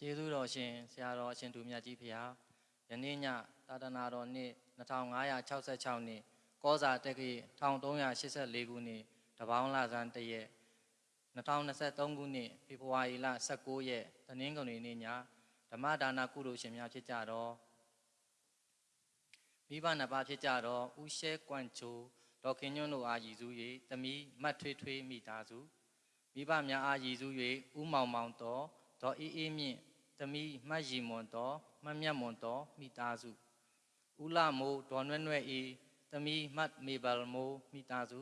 ကျေးဇူးတော်ရှင်ဆရာတော်အရှင်သူမြတ်ကြီးဖရာယနေ့ညသာသနာတော်နှစ်2566နှစ်ကောဇာတက္ကရာ1384ခုနှစ်တပေါင်းလဆန်းတရက်2023ခုနှစ်ဖေဖော်ဝါရီလ19ရက်တနင်္ဂနွေနေ့ညဓမ္မဒါနကုသိုလ်ရှင်များဖြစ်ကြတော့မိဘနှစ်ပါးဖြစ်ကြတော့ဦးရှဲကွမ်ချိုဒေါခင်ညွန့်တို့အားရည်စူး၍တမီမတ်ထွေးထွေးမိသားစုမိဘများအားရည်စူး၍ဦးမောင်မောင်တော်ဒေါ်အေးအေးမြင့် တမီမှတ်ရီမွန်တော်မှတ်မြတ်မွန်တော်မိသားစုဦးလာမိုးဒေါ်နွဲ့နွဲ့အေးတမီမှတ်မေဘယ်မိုးမိသားစု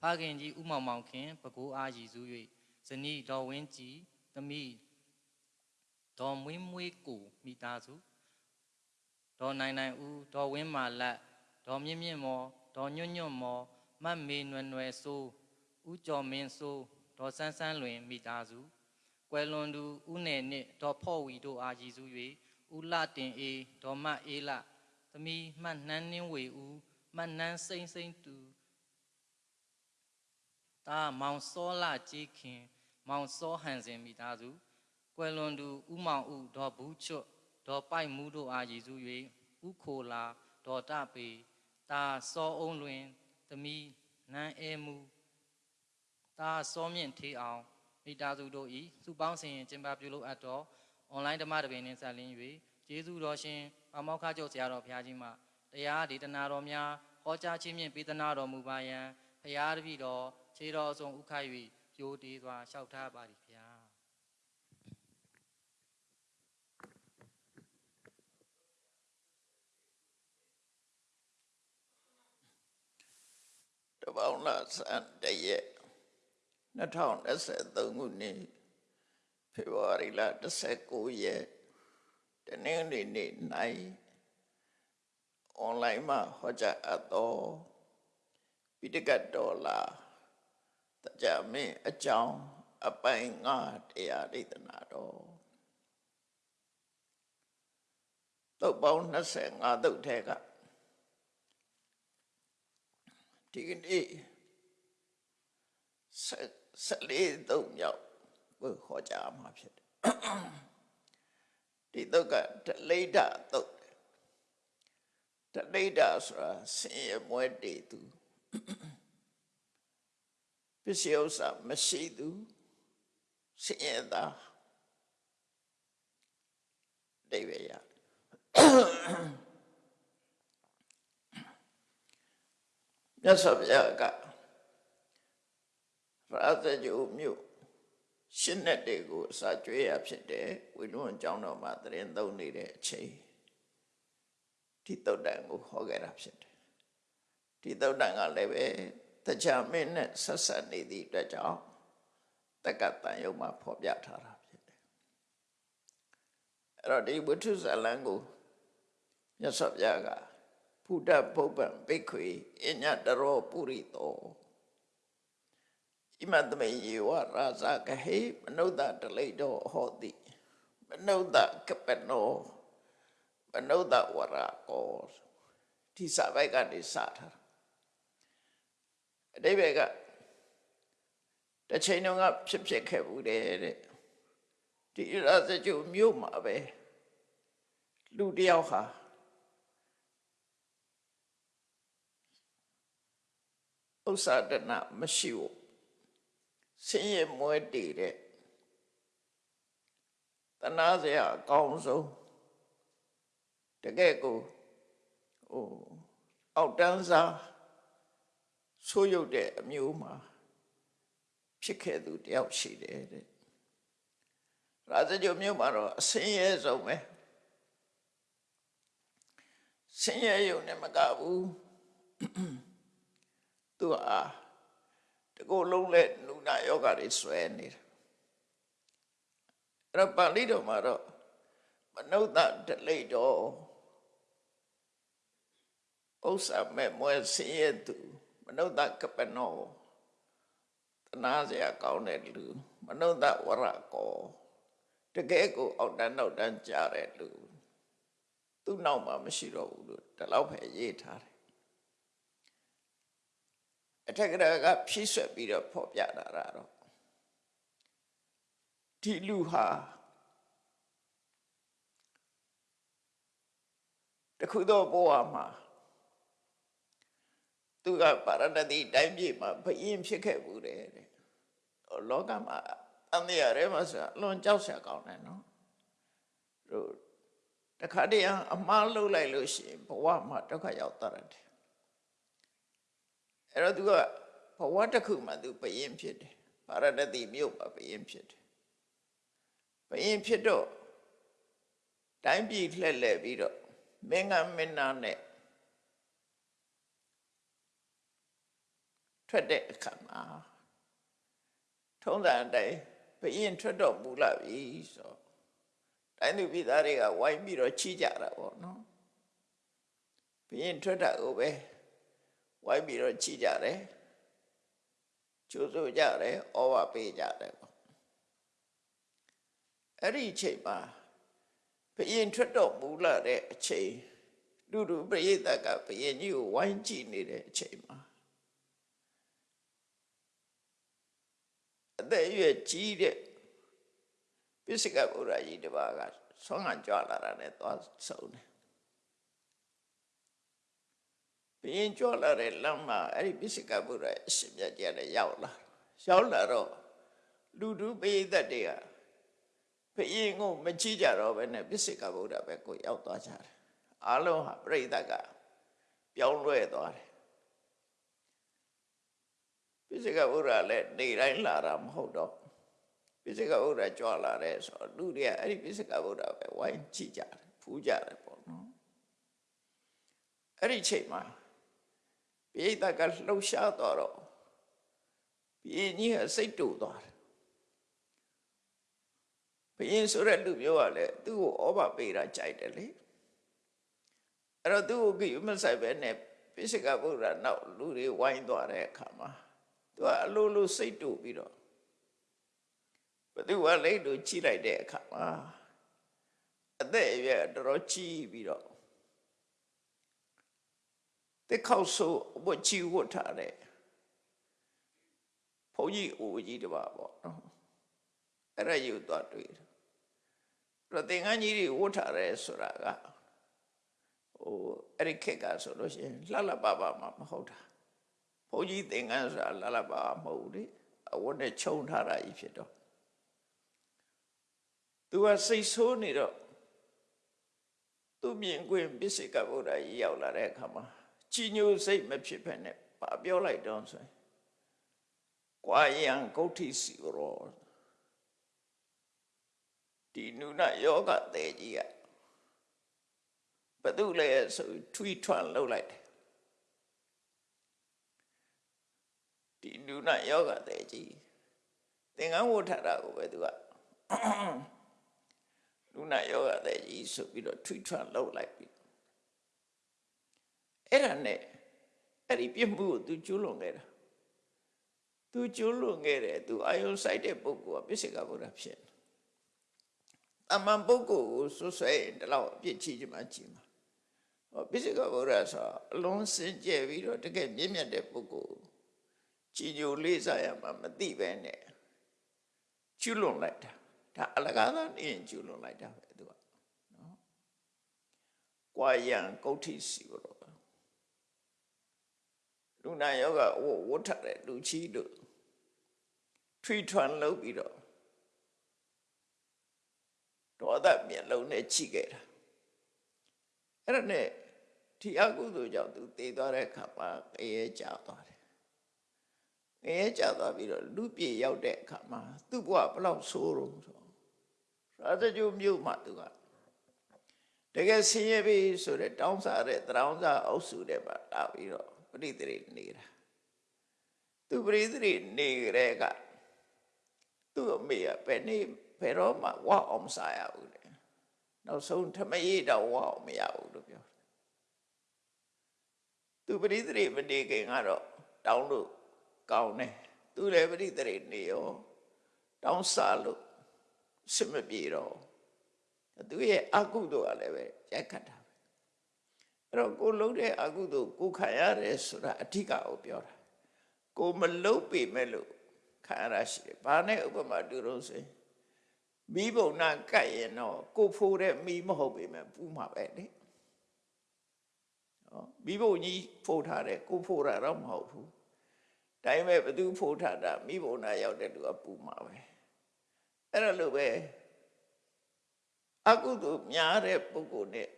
ဖခင်ကြီးဦးမောင်မောင်ခင်ပကိုးအားရည်စူး၍ဇနီးဒေါ်ဝင်းကြည်တမီဒေါ်မွေးမွေးကိုမိသားစုဒေါ်နိုင်နိုင်ဦးဒေါ်ဝင်းမာလက်ဒေါ်မြင့်မြင့်မော်ဒေါ်ညွန့်ညွန့်မော်မတ်မေနွယ်နွယ်ဆိုးဦးကျော်မင်းဆိုးဒေါ်ဆန်းဆန်းလွင်မိသားစု ကွယ်လွန်သူဦးနယ်နစ်ဒေါ်ဖော့ဝီတို့အားရည်စူး၍ဦးလတင်အေးဒေါ်မတ်အေးလသမီးမှတ်နှန်းနှင်းဝေဦးမှတ်နှန်းစိမ့်စိမ့်တူတာမောင်စောလာကြီးခင် မောင်စောဟန်စင်မိသားစုကွယ်လွန်သူဦးမောင်ဦးဒေါ်ဘူးချွတ်ဒေါ်ပိုက်မှုတို့အားရည်စူး၍ဥခိုလာဒေါ်တပေတာစောအုံးလွင်သမီးနန်းအဲမှုတာစောမြင့်ထေးအောင် မိသားစုတို့ဤစုပေါင်းစင်ရင်ကျင်းပပြုလုပ်အပ်သောအွန်လိုင်းဓမ္မတပင်နှင့်ဆက်လင်း၍ကျေးဇူးတော်ရှင်ပမောက္ခချုပ်ဆရာတော်ဘုရားကြီးမှတရားဒေသနာတော်များဟောကြားခြင်းဖြင့်ပေးသနာတော်မူပါယံဘုရားတပည့်တော်ခြေတော်ဆုံးဥခိုက်၍ယိုတေးစွာလျှောက်ထားပါသည်ဗျာတပေါင်းလာစံတရက် 2023ခုနှစ်ဖေဖော်ဝါရီလ19ရက်တနင်္ဂနွေနေ့၌အွန်လိုင်းမှာဟောကြားအပ်သောပိဋကတ်တော်လာတကြမင်းအကြောင်းအပိုင်းငါတရားဒေသနာတော်သုတ်ပေါင်း25သုတ်ထဲကဒီကနေ့ဆက် ဆက်လေးသုံးမြောက်ကိုဟောကြားမှာဖြစ်တယ်ဒီတုတ်ကဒလိဒတုတ်ဒလိဒဆိုတာဆင်းရဲမွဲတေသူပစ္စည်းဥစ္စာမရှိသူဆင်းရဲသားဒိဗေယမြတ်စွာဘုရားက ရာဇဂုမြို့ရှင်းတဲ့တေကိုအစာကျွေးရဖြစ်တယ်ဝိနည်းကျောင်းတော်မှာတရင်သုံးနေတဲ့အချိန်ဒီတုတ်တန်ကိုဟောခဲ့တာဖြစ်တယ်ဒီတုတ်တန်ကလည်းပဲတခြားမင်းနဲ့ဆက်ဆက်နေသည့်အတွက်ကြောင့်တက္ကတန်ယုံမှာဖော်ပြထားတာဖြစ်တယ်အဲ့တော့ဒီဝိထုဇာလံကိုမြတ်စွာဘုရားကဖုဒ္ဓဘုဗ္ဗံဘိက္ခွေအညတရောပုရိသော ဣမတမေယေဝရာဇကဟေမနုဿတလိတောဟောတိမနုဿကပနောမနုဿဝရကောဒီစာပိုက်ကနေစထားတာအတိဘယ်ကတစ်ချိန်တုန်းကဖြစ်ဖြစ်ခဲ့ဘူးတဲ့တဲ့ဒီရာဇကျုမြို့မှာပဲလူတယောက်ဟာဥစ္စာဒနာမရှိဘူး ဆင်းရဲမွဲတည်တဲ့တနာစရာအကောင်းဆုံးတကယ်ကိုဟိုအောက်တန်းစားဆိုးရုပ်တဲ့အမျိုးမှာဖြစ်ခဲ့သူတယောက်ရှိတယ်တဲ့ရာဇဂျုံမြို့မှာတော့အဆင်းရဲဆုံးပဲဆင်းရဲရုံနဲ့မကဘူးသူဟာ တကူလုံးလဲနုနာယောဂတွေဆွဲနေတာအဲ့တော့ပါဠိတော်မှာတော့မနုဿဒလိတော်ဥစ္စာမဲ့မွဲဆင်းရဲသူမနုဿကပနောတနာစရာကောင်းတဲ့လူမနုဿဝရကောတကယ်ကိုအောက်တန်းနောက်တန်းကြားတဲ့လူသူ့နောက်မှာမရှိတော့ဘူးလို့ဒီလောက်ပဲရေးထားတယ် အထက်ကရကဖြည့်ဆွက်ပြီးတော့ဖော်ပြလာတာတော့ဒီလူဟာတခုသောဘဝမှာသူကပါရဏတိတိုင်းပြည်မှာဘယင်းဖြစ်ခဲ့ဘူးတဲ့လောကမှာအန္တရာယ်ထဲမှာဆိုအလွန်ကြောက်စရာကောင်းတယ်နော်တို့တခါတည်းအမှားလုပ်လိုက်လို့ရှိရင်ဘဝမှာဒုက္ခရောက်တတ်တယ် အဲ့တော့သူကဘဝတစ်ခုမှာသူဘယင်းဖြစ်တယ်ပါရဏတိမြို့မှာဘယင်းဖြစ်တယ်ဘယင်းဖြစ်တော့တိုင်းပြည်လှည့်လည်ပြီးတော့မင်းကမင်းနာနဲ့ထွက်တဲ့အခါမှာထုံးစံအတိုင်းဘယင်းထွက်တော့မူလာပြီဆိုတိုင်းသူပြည်သားတွေကဝိုင်းပြီးတော့ချီးကြတာပေါ့နော်ဘယင်းထွက်တာကိုပဲ ဝိုင်းပြီးတော့ချီးကြတယ်ကျိုးဆိုကြတယ်ဩဝပေးကြတယ်ပေါ့အဲ့ဒီအချိန်မှာဘယင်ထွက်တော့မူလာတဲ့အချိန်လူလူပရိသတ်ကဘယင်ကြီးကိုဝိုင်းကြည့်နေတဲ့အချိန်မှာအသက်အရွယ်ကြီးတဲ့ပိစိကဗုဒ္ဓကြီးတစ်ပါးကဆွမ်းဟန်ကြွလာတာနဲ့သွားဆုံးတယ် ဘယင်ကြွလာတဲ့လမ်းမှာအဲ့ဒီပိစိကဗုဒ္ဓရဲ့အရှင်မြတ်ကြီးလည်းရောက်လာရောက်လာတော့လူလူပရိသတ်တွေကဘယင်ကိုမကြည့်ကြတော့ဘဲနဲ့ပိစိကဗုဒ္ဓပဲကိုရောက်သွားကြတယ်အားလုံးဟာပြိဿကပြောင်းလဲသွားတယ်ပိစိကဗုဒ္ဓလည်းနေတိုင်းလာတာမဟုတ်တော့ပိစိကဗုဒ္ဓကြွလာတယ်ဆိုတော့လူတွေကအဲ့ဒီပိစိကဗုဒ္ဓပဲဝိုင်းကြည့်ကြတယ်ဖူးကြတယ်ပေါ့နော်အဲ့ဒီချိန်မှာ ပိဋကကလှုပ်ရှားသွားတော့ဘယင်ကြီးကစိတ်တူသွားတယ်ဘယင်ဆိုတဲ့လူမျိုးကလည်းသူ့ကိုဩဘပေးတာကြိုက်တယ်လေအဲ့တော့သူ့ကိုကိမဆိုင်ပဲနဲ့ပိစိကဗုဒ္ဓနောက်လူတွေဝိုင်းသွားတဲ့အခါမှာသူကအလိုလိုစိတ်တူပြီးတော့ဘသူကလိတ်တို့ကြီးလိုက်တဲ့အခါမှာအသက်အရွယ်တော်တော်ကြီးပြီးတော့ တက်ခေါက်ဆိုဝတ်ချီဝတ်ထားတဲ့ဘုန်းကြီးအိုကြီးတပါပေါ့နော်အဲ့ဒါယူသွားတွေ့တယ်တော့သင်္ကန်းကြီးတွေဝတ်ထားတယ်ဆိုတာကဟိုအဲ့ဒီခက်ကဆိုလို့ရှိရင်လှလှပပမှမဟုတ်တာဘုန်းကြီးသင်္ကန်းဆိုတာလှလှပပမဟုတ်ဘူးလေအဝတ်နဲ့ခြုံထားတာကြီးဖြစ်တော့သူကစိတ်ဆိုးနေတော့သူမြင်ကွင်းပစ္စည်းကဗုဒ္ဓကြီးရောက်လာတဲ့အခါမှာ ကြီးညိုစိတ်မဖြစ်ဖက်နဲ့ပါပြောလိုက်တော့ဆိုရင်ကွာယံဂုဋ္ဌိစီရောဒီနုနယောဂတဲ့ကြီးကဘသူလဲဆိုထွီထွန်းလှုပ်လိုက်တယ်ဒီနုနယောဂတဲ့ကြီးသင်္ကန်းဝတ်ထတာကိုပဲသူကနုနယောဂတဲ့ကြီးဆိုပြီးတော့ထွီထွန်းလှုပ်လိုက်ပြီ အဲ့ဒါနဲ့အဲ့ဒီပြစ်မှုကိုသူကျူးလွန်ခဲ့တာသူကျူးလွန်ခဲ့တယ်သူအာယုံဆိုင်တဲ့ပုဂ္ဂိုလ်ကပြစ္ဆေကဗုဒ္ဓဖြစ်တယ်အမှန်ပုဂ္ဂိုလ်ကိုဆွဆွဲရင်ဒီလောက်အပြစ်ချီချင်မှချီမှာဟောပိစိကဗုဒ္ဓဆိုအလုံးစင်ကြယ်ပြီးတော့တကယ်မြင့်မြတ်တဲ့ပုဂ္ဂိုလ်ကြည်ညိုလေးစားရမှာမသိပဲနဲ့ကျွလွန်လိုက်တာဒါအလကားသာနေရင်ကျွလွန်လိုက်တာပဲသူကနော်ကွာယံကုဋ္ဌိစီဘောလူ နာယောဂဝဝတ်ထတဲ့လူချီတို့ထွီထွန်းလုပ်ပြီးတော့ဒေါသမျက်လုံးနဲ့ချိခဲ့တာအဲ့ဒါနဲ့ဒီအကုသိုလ်ကြောင့်သူတည်သွားတဲ့အခါမှာငရဲကြသွားတယ်ငရဲကြသွားပြီးတော့လူပြေရောက်တဲ့အခါမှာသူ့ဘဝဘလောက်ဆိုးတော့ဆိုရာဇဂျုမြို့မှာသူကတကယ်ဆင်းရဲပြီဆိုတဲ့တောင်းစားတဲ့တရောင်းစားအုပ်စုတဲ့မှာလာပြီးတော့ ပရိသေနေတာသူပရိသေနေကြတဲ့ကသူ့အမေကဘယ်နေ့ဘယ်တော့မှဝအောင်စားရဘူးလေနောက်ဆုံးထမရေးတော့ဝအောင်မရဘူးလို့ပြောသူပရိသေမနေခင်ကတော့တောင်းလို့ကောင်းတယ်သူလည်းပရိသေနေရောတောင်းစားလို့စမပြေတော့သူရဲ့အကုသိုလ်ကလည်းပဲရိုက်ခတ်တာပဲ အဲ့တော့ကိုလုံးတဲ့အကုသိုလ်ကိုခံရတယ်ဆိုတာအဓိကကိုပြောတာကိုမလုံးပေမဲ့လို့ခံရတာရှိတယ်ဘာနဲ့ဥပမာတူလို့ဆိုရင်မိဘုံနာကတ်ရင်တော့ကိုဖိုးတဲ့မိမဟုတ်ပေမဲ့ပူမှာပဲလေမိဖို့ကြီးဖို့ထားတယ်ကိုဖို့တာတော့မဟုတ်ဘူးဒါပေမဲ့ဘသူဖို့ထားတာမိဖို့နာရောက်တဲ့လူကပူမှာပဲအဲ့ဒါလိုပဲအကုသို့များတဲ့ပုဂ္ဂိုလ်နဲ့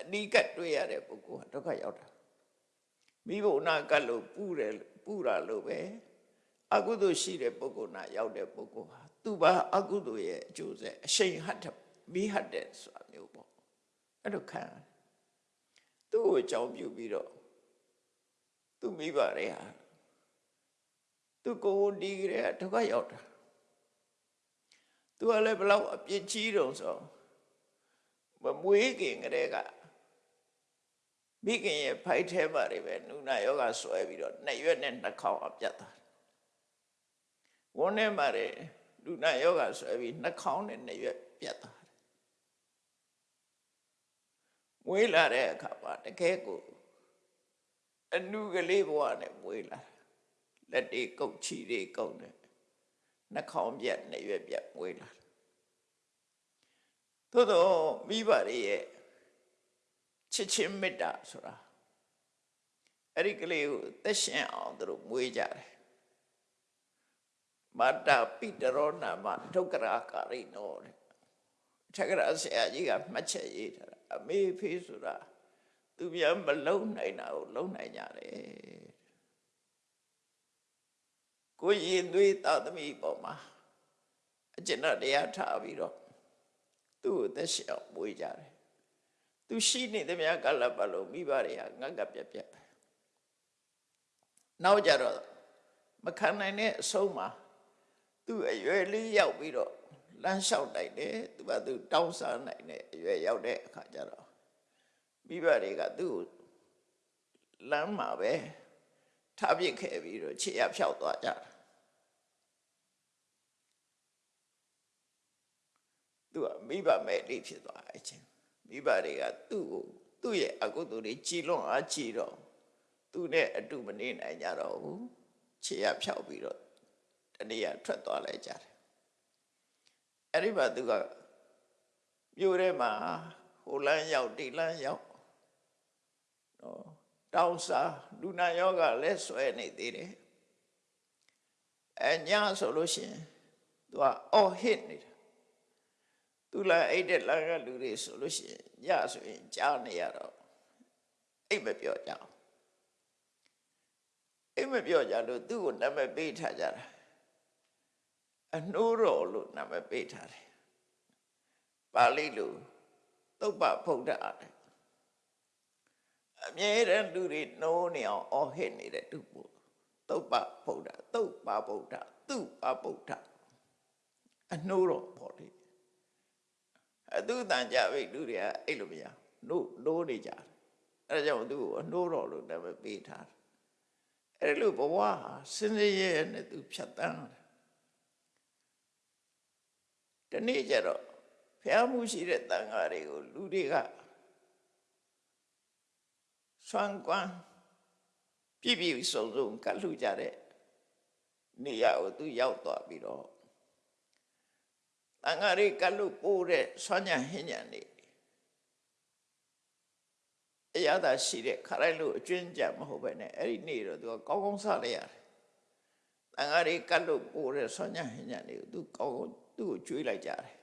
အနိကတ်တွေ့ရတဲ့ပုဂ္ဂိုလ်ဟာဒုက္ခရောက်တာမိဖို့နာကတ်လို့ပူတယ်ပူတာလို့ပဲအကုသို့ရှိတဲ့ပုဂ္ဂိုလ်နာရောက်တဲ့ပုဂ္ဂိုလ်ဟာသူ့ဘာအကုသို့ရဲ့အကျိုးဆက်အရှိန်ဟတ်တဲ့မိဟတ်တဲ့ဆိုတာမျိုးပေါ့အဲ့လိုခံရတယ်သူ့ကိုအကြောင်းပြုပြီးတော့သူမိဘတွေဟာသူကိုယ်ဒီကြတဲ့ဒုက္ခရောက်တာသူကလည်းဘလောက်အပြစ်ကြီးတုံဆိုမမွေးခင်ကလေးက မိခင်ရဲ့ဖိုက်ထဲမှာတွေပဲနုနာယောဂဆွဲပြီးတော့နှစ်ရွက်နဲ့နှစ်ခေါက်အပြတ်တာဝန်းထဲမှာတွေနုနာယောဂဆွဲပြီးနှစ်ခေါက်နဲ့နှစ်ရွက်ပြတ်တာမွေးလာတဲ့အခါမှာတကယ်ကိုအနုကလေးဘဝနဲ့မွေးလာလက်တွေကုတ်ချီတွေကုတ်တယ်နှာခေါင်းပြက်နှစ်ရွက်ပြက်မွေးလာသို့တော့မိဘတွေရဲ့ ချစ်ချင်းမေတ္တာဆိုတာအဲ့ဒီကလေးကိုသက်ရှင်အောင်သူတို့မွေးကြတယ်မတ္တပိတရောနာမဒုက္ခရာကာရိနောတဲ့ထက်ကရာဆရာကြီးကမှတ်ချက်ရေးထားတာအမေဖေးဆိုတာသူပြန်မလုံနိုင်တာကိုလုံနိုင်ကြတယ်ကိုရင်သွေးသာသမီပေါ်မှာအကျဉ်းတရားထားပြီးတော့သူ့ကိုသက်ရှင်အောင်မွေးကြတယ် သူရှိနေသမျှကလပ်ပတ်လို့မိဘတွေကငတ်ကပြက်ပြက်နောက်ကြတော့မခံနိုင်တဲ့အဆုံးမှာသူ့အရွယ်လေးရောက်ပြီးတော့လမ်းလျှောက်နိုင်တယ်သူကသူတောင်းစားနိုင်တဲ့အရွယ်ရောက်တဲ့အခါကျတော့မိဘတွေကသူ့ကိုလမ်းမှာပဲထားပစ်ခဲ့ပြီးတော့ခြေရဖြောက်သွားကြတာသူကမိဘမဲ့လေးဖြစ်သွားအချင်း မိဘတွေကသူ့ကိုသူ့ရဲ့အကုသိုလ်တွေကြည်လွန်အားကြည်တော့သူနဲ့အတူမနေနိုင်ကြတော့ဘူးခြေရဖြောက်ပြီးတော့တနေ့ကထွက်သွားလိုက်ကြတယ်အဲ့ဒီမှာသူကမြို့ထဲမှာဟိုလန်းရောက်ဒီလန်းရောက်နော်တောင်းစားလူနာယောဂလည်းဆွဲနေသေးတယ်အညာဆိုလို့ရှိရင်သူကအော်ဟစ်နေတာ သူလာအိတ်တဲ့လာကလူတွေဆိုလို့ရှိရင်ညဆိုရင်ကြားနေရတော့အိတ်မပြောကြအောင်အိတ်မပြောကြလို့သူ့ကိုနာမည်ပေးထားကြတာအနှိုးတော်လို့နာမည်ပေးထားတယ်ပါဠိလိုသုပ္ပဗုဒ္ဓတဲ့အမြဲတမ်းလူတွေနှိုးနေအောင်အော်ဟစ်နေတဲ့သူ့ပို့သုပ္ပဗုဒ္ဓသုပ္ပဗုဒ္ဓသူပဗုဒ္ဓအနှိုးတော်ပေါ့လေ အသူတန်ကြပြီလူတွေကအဲ့လိုမရနှိုးနှိုးနေကြတယ်အဲဒါကြောင့်သူ့ကိုအနှိုးတော်လို့နာမည်ပေးထားတယ်အဲ့လိုဘဝဟာစင်စရဲနဲ့သူဖြတ်တန်းတယ်တနေ့ကျတော့ဖះမှုရှိတဲ့တန်ဃာတွေကိုလူတွေကဆွမ်းကွမ်းပြည့်ပြည့်စုံစုံကတ်လှကြတဲ့နေရာကိုသူရောက်သွားပြီးတော့ တန်ဃာတွေကတ်လို့ပိုးတဲ့ဆွမ်းညံဟင်းညံနေအရသာရှိတဲ့ခရိုင်လို့အကျွင်းကြမဟုတ်ပဲနဲ့အဲ့ဒီနေ့တော့သူကကောင်းကောင်းစားလိုက်ရတယ်တန်ဃာတွေကတ်လို့ပိုးတဲ့ဆွမ်းညံဟင်းညံတွေကိုသူကောင်းကောင်းသူ့ကိုကျွေးလိုက်ကြတယ်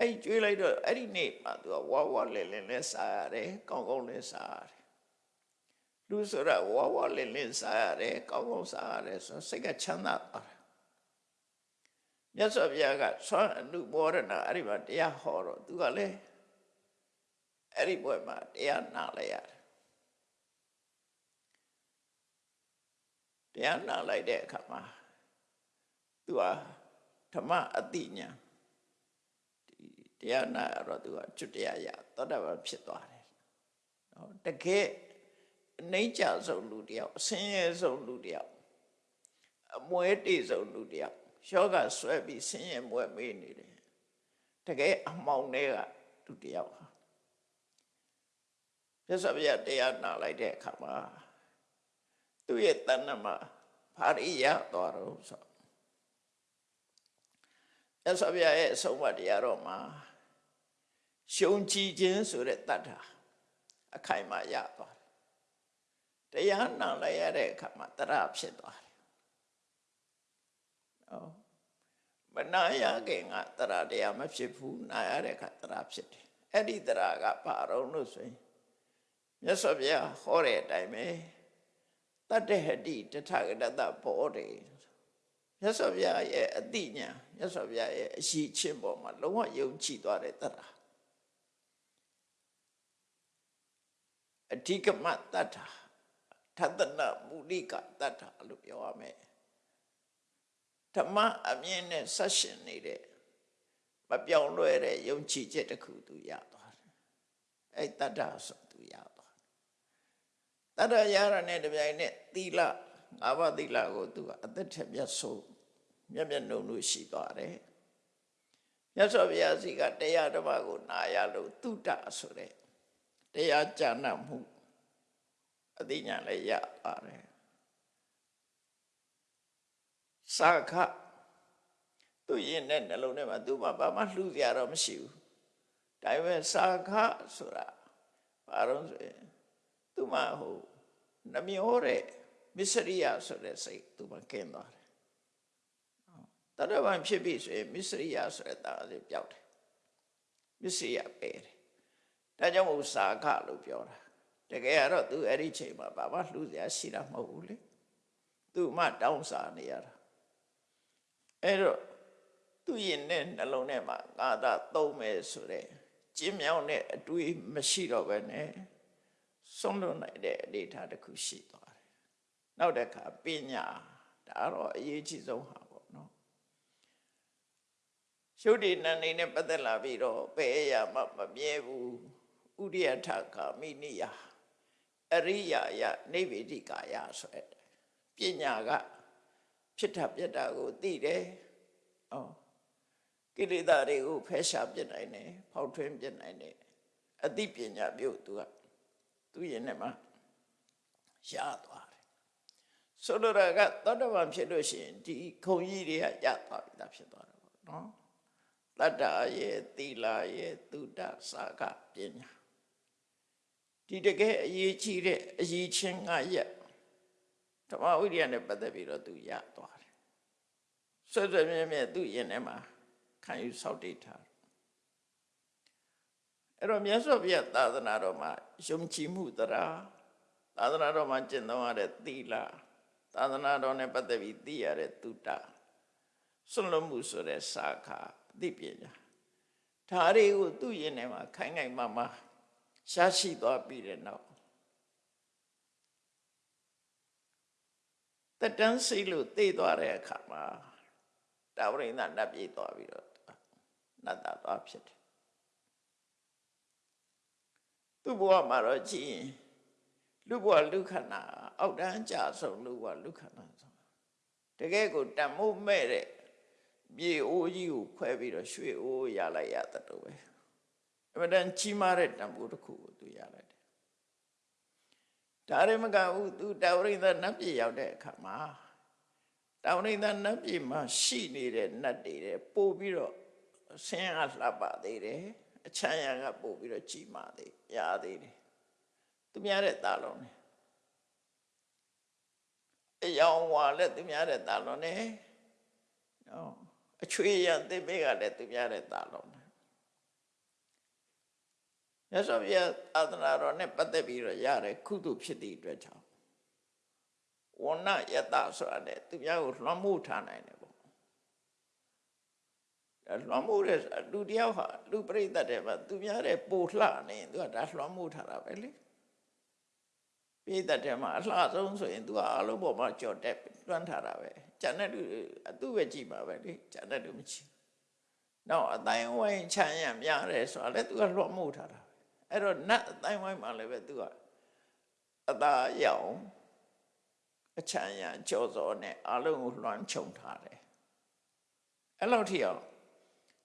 အဲ့ကျွေးလိုက်တော့အဲ့ဒီနေ့မှသူကဝါဝါလဲလဲလဲစားရတယ်ကောင်းကောင်းလဲစားရတယ်လူဆိုတာဝါဝါလဲလဲစားရတယ်ကောင်းကောင်းစားရတယ်ဆိုစိတ်ကချမ်းသာသွားတယ် မြတ်စွာဘုရားကဆွမ်းအနုဘောရဏအဲ့ဒီမှာတရားဟောတော့သူကလည်းအဲ့ဒီဘွဲမှာတရားနာလိုက်ရတယ်တရားနာလိုက်တဲ့အခါမှာသူကဓမ္မအတိညာတရားနာရတော့သူကကျွတ်တရားရသောတာပန်ဖြစ်သွားတယ်နော်တကယ်အနှိမ့်ကြဆုံးလူတယောက်အဆင်းရဲဆုံးလူတယောက်အမွဲတေဆုံးလူတယောက် ယောဂဆွဲပြီးဆင်းရဲမွဲမေးနေတယ်တကယ်အမှောင်တွေကလူတယောက်ဟာမြတ်စွာဘုရားတရားနာလိုက်တဲ့အခါမှာသူ့ရဲ့တဏ္ဍမှာဘာရိယသွားတော့ဆိုမြတ်စွာဘုရားရဲ့အဆုံးအမတရားတော်မှာရှုံကြည်ခြင်းဆိုတဲ့တတ်တာအခိုင်အမာရသွားတယ်တရားနာလိုက်ရတဲ့အခါမှာတရဖြစ်သွားတယ်နော် မနာရခင်ကတရတရားမဖြစ်ဘူးနာရတဲ့အခါတရဖြစ်တယ်အဲ့ဒီတရကဘာတော့လို့ဆိုရင်မြတ်စွာဘုရားဟောတဲ့အတိုင်းပဲတတ္တဟတိတထဂတတဘောတယ်မြတ်စွာဘုရားရဲ့အတိညာမြတ်စွာဘုရားရဲ့အရှိချင်းပေါ်မှာလုံးဝယုံကြည်သွားတဲ့တရအဓိကမတတ္ထာထသနမူလိကတတ္ထာလို့ပြောရမယ် ဓမ္မအမြင်နဲ့ဆက်ရှင်နေတဲ့မပြောင်းလဲတဲ့ယုံကြည်ချက်တစ်ခုသူရသွားတယ်အဲ့တတ္ထာဆိုသူရသွားတယ်တတ္ထာရရတဲ့တပြိုင်နက်သီလငါးပါးသီလကိုသူကအသက်ထက်မြတ်ဆိုးမျက်မျက်နှုံလို့ရှိသွားတယ်မြတ်စွာဘုရားစီကတရားဓမ္မကိုနာရလို့တုတ္တဆိုတဲ့တရားကြံ့မှုအသိဉာဏ်လည်းရပါတယ် စာခသူရင်တဲ့နှလုံးထဲမှာသူမှဘာမှလှူစရာတော့မရှိဘူးဒါပေမဲ့စာခဆိုတာဘာလို့ဆိုရင်သူမှဟိုနှမျောတဲ့မစ္စရိယဆိုတဲ့စိတ်သူမှကင်းသွားတယ်တရဝံဖြစ်ပြီဆိုရင်မစ္စရိယဆိုတဲ့တာလေးပျောက်တယ်မစ္စရိယပယ်တယ်ဒါကြောင့်မို့စာခလို့ပြောတာတကယ်ကတော့သူအဲ့ဒီချိန်မှာဘာမှလှူစရာရှိတာမဟုတ်ဘူးလေသူမှတောင်းစားနေရတာ အဲ့တော့သူရင်နဲ့နှလုံးထဲမှာငါသာသုံးမယ်ဆိုတဲ့ကျင်းမြောင်းတဲ့အတွေးမရှိတော့ပဲနဲ့ဆုံးလွတ်နိုင်တဲ့အနေအထားတစ်ခုရှိသွားတယ်နောက်တစ်ခါပညာဒါတော့အရေးကြီးဆုံးဟာပေါ့နော်ရှုပ်ဒီနန္နေနဲ့ပတ်သက်လာပြီးတော့ဘယ်အရာမှမမြဲဘူးဥရိယထကာမိနိယအရိယာယနေဗေဒိကာယဆိုတဲ့ပညာက ဖြစ်တာပြက်တာကိုသိတယ်။အော်ကိလေသာတွေကိုဖယ်ရှားပြစ်နိုင်တယ်ဖောက်ထွင်းပြစ်နိုင်တယ်အသိပညာမျိုးသူကသူရင်နဲ့မှရသွားတယ်။ဆိုလိုတာကသောတပန်ဖြစ်လို့ရှိရင်ဒီခုံကြီးတွေကရသွားပြီသားဖြစ်သွားတယ်ပေါ့နော်။တတ္တရဲ့သီလရဲ့သုဒ္ဓစာကပညာဒီတကယ်အရေးကြီးတဲ့အရေးချင်းငါရက် ဓမ္မဝိရိယနဲ့ပတ်သက်ပြီးတော့သူရသွားတယ်ဆွဆွမြဲမြဲသူ့ရင်ထဲမှာခံယူဆောက်တည်ထားအဲ့တော့မြတ်စွာဘုရားသာသနာတော်မှာယုံကြည်မှုတရားသာသနာတော်မှာကျင့်သုံးရတဲ့သီလသာသနာတော်နဲ့ပတ်သက်ပြီးသိရတဲ့တုတ္တဆွလွတ်မှုဆိုတဲ့စာခာသိပညာဒါတွေကိုသူ့ရင်ထဲမှာခိုင်ခိုင်မာမာရှားရှိသွားပြီးတဲ့နောက် တတန်းစိတ်လို့သိသွားတဲ့အခါမှာတာဝရိန္ဒနတ်ပြေးသွားပြီးတော့နတ်သားသွားဖြစ်တယ်သူ့ဘဝမှာတော့ကြည့်ရင်လူဘဝလူခန္ဓာအောက်တန်းကြဆုံးလူဘဝလူခန္ဓာဆိုတကယ်ကိုတန်မိုးမဲ့တဲ့မြေအိုးကြီးကိုခွဲပြီးတော့ရွှေအိုးရလိုက်ရတဲ့တော့ပဲအမှန်တန်ကြီးမားတဲ့တန်ဖိုးတစ်ခုကိုသူရလိုက်တယ် ဒါရမကဘူးသူတာဝရိန္ဒနတ်ပြည်ရောက်တဲ့အခါမှာတာဝရိန္ဒနတ်ပြည်မှာရှိနေတဲ့နတ်တွေတဲ့ပို့ပြီးတော့ဆင်းရဲလှပသေးတယ်အချမ်းရံကပို့ပြီးတော့ကြီးမားသေးရသေးတယ်သူများတဲ့တာလုံးနဲ့အယောင်ဝါလည်းသူများတဲ့တာလုံးနဲ့နော်အချွေရံသစ်ပေးကလည်းသူများတဲ့တာလုံး နဲ့ရသော်ပြသာသနာတော်နဲ့ပတ်သက်ပြီးတော့ရတဲ့ကုသိုလ်ဖြစ်သည့်အတွက်ကြောင့်ဝဏ္ဏယတဆိုတာနဲ့သူများကိုလွှမ်းမိုးထားနိုင်တယ်ပေါ့လွှမ်းမိုးတဲ့လူတယောက်ဟာလူပြိတ္တတဲ့မှာသူများတဲ့ပိုလှနေသူကဒါလွှမ်းမိုးထားတာပဲလေပြိတ္တတဲ့မှာအလှဆုံးဆိုရင်သူကအလုံးပေါ်မှာကြော်တက်လွှမ်းထားတာပဲကျန်တဲ့လူအသူ့ပဲကြည့်ပါပဲလေကျန်တဲ့လူမကြည့်နောက်အတိုင်းဝိုင်းချမ်းရများတယ်ဆိုတာလည်းသူကလွှမ်းမိုးထားတာ အဲ့တော့နတ်အတိုင်းဝိုင်းမှာလည်းပဲသူကအသာရောင်အချမ်းရကြောစောနဲ့အလုံးကိုလွှမ်းခြုံထားတယ်အဲ့လောက်ထိအောင်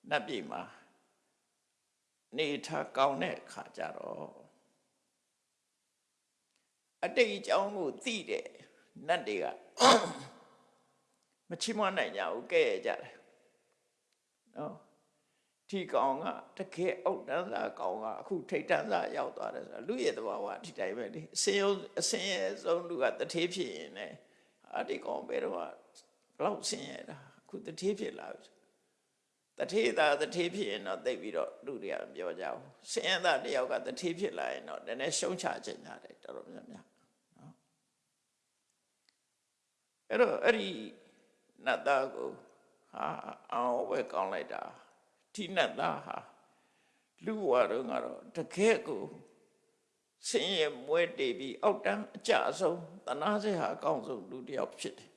နတ်ပြည်မှာနေထားကောင်းတဲ့ခါကြတော့အတိတ်အကြောင်းကိုသိတဲ့နတ်တွေကမချီးမွမ်းနိုင်ကြဘူးကဲ့ရကြတယ်နော် ဒီကောင်ကတကယ်အောက်တန်းစားကောင်ကအခုထိတ်တန်းစားရောက်သွားတယ်ဆိုတာလူရဲ့သဘာဝဒီတိုင်းပဲလေအစင်ရုံအစင်ရဲ့ဆုံးလူကတထေးဖြစ်ရင်လည်းအာဒီကောင်ဘယ်တော့မှဘလောက်ဆင်းရဲတာအခုတထေးဖြစ်လာပြီတထေးသားတထေးဖြစ်ရင်တော့သိပြီးတော့လူတွေကပြောကြအောင်ဆင်းရဲသားတယောက်ကတထေးဖြစ်လာရင်တော့နည်းနည်းရှုံးချခြင်းကြတယ်တော်တော်များများနော်အဲ့တော့အဲ့ဒီနတ်သားကိုဟာအောင်ဝဲကောင်းလိုက်တာ ဒီနတ်သားဟာလူဝါတော့ကတော့တကယ်ကိုဆင်းရဲမွဲတေပြီးအောက်တန်းအကြအဆုံးတနာစေဟာအကောင်းဆုံးလူတစ်ယောက်ဖြစ်တယ်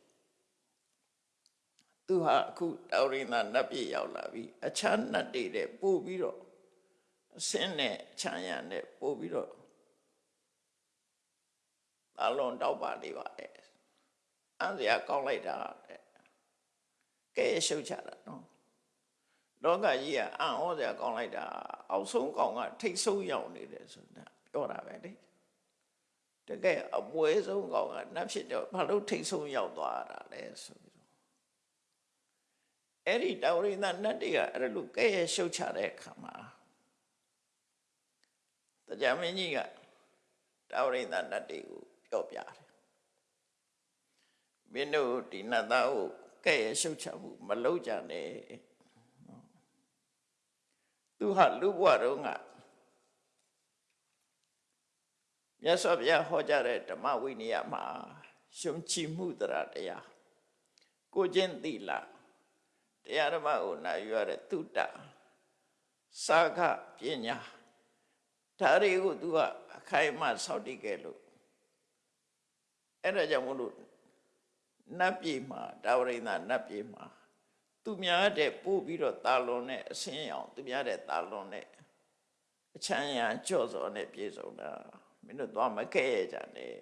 သူဟာအခုတောရိနာနတ်ပြည်ရောက်လာပြီအချမ်းနတ်တွေတဲ့ပို့ပြီးတော့အစင်းနဲ့အချမ်းရနဲ့ပို့ပြီးတော့အလုံးတောက်ပါနေပါတယ်အန်စရာကောင်းလိုက်တာတဲ့ကဲရှုပ်ချတာနော် လောကကြီးကအံ့ဩစရာကောင်းလိုက်တာအောက်ဆုံးကောင်ကထိတ်ဆုံးရောက်နေတယ်ဆိုတာပြောတာပဲလေတကယ်အပွဲဆုံးကောင်ကနတ်ဖြစ်တော့ဘာလို့ထိတ်ဆုံးရောက်သွားတာလဲဆိုပြီးတော့အဲ့ဒီတောရိသနတ်တွေကအဲ့လိုကဲရရှုပ်ချတဲ့အခါမှာတရားမင်းကြီးကတောရိသနတ်တွေကိုပြောပြတယ်မင်းတို့ဒီနတ်သားကိုကဲ့ရဲ့ရှုပ်ချမှုမလုပ်ကြနဲ့ သူဟာလူဘဝတုန်းကမြတ်စွာဘုရားဟောကြားတဲ့ဓမ္မဝိနည်းမှာရှုံချမှုတရားတရားကိုချင်းသီလတရားဓမ္မကိုနာယူရတဲ့သုတစာခပညာဒါတွေကိုသူကအခိုင်အမာစောင့်တည်ခဲ့လို့အဲ့ဒါကြောင့်မလို့နတ်ပြည်မှာဒါဝရိန္ဒနတ်ပြည်မှာ သူများတဲ့ပို့ပြီးတော့တာလွန်တဲ့အဆင်းအောင်သူများတဲ့တာလွန်တဲ့အချမ်းရံကြော့စော်နဲ့ပြေဆုံးတာမင်းတို့သွားမခဲ့ရကြနဲ့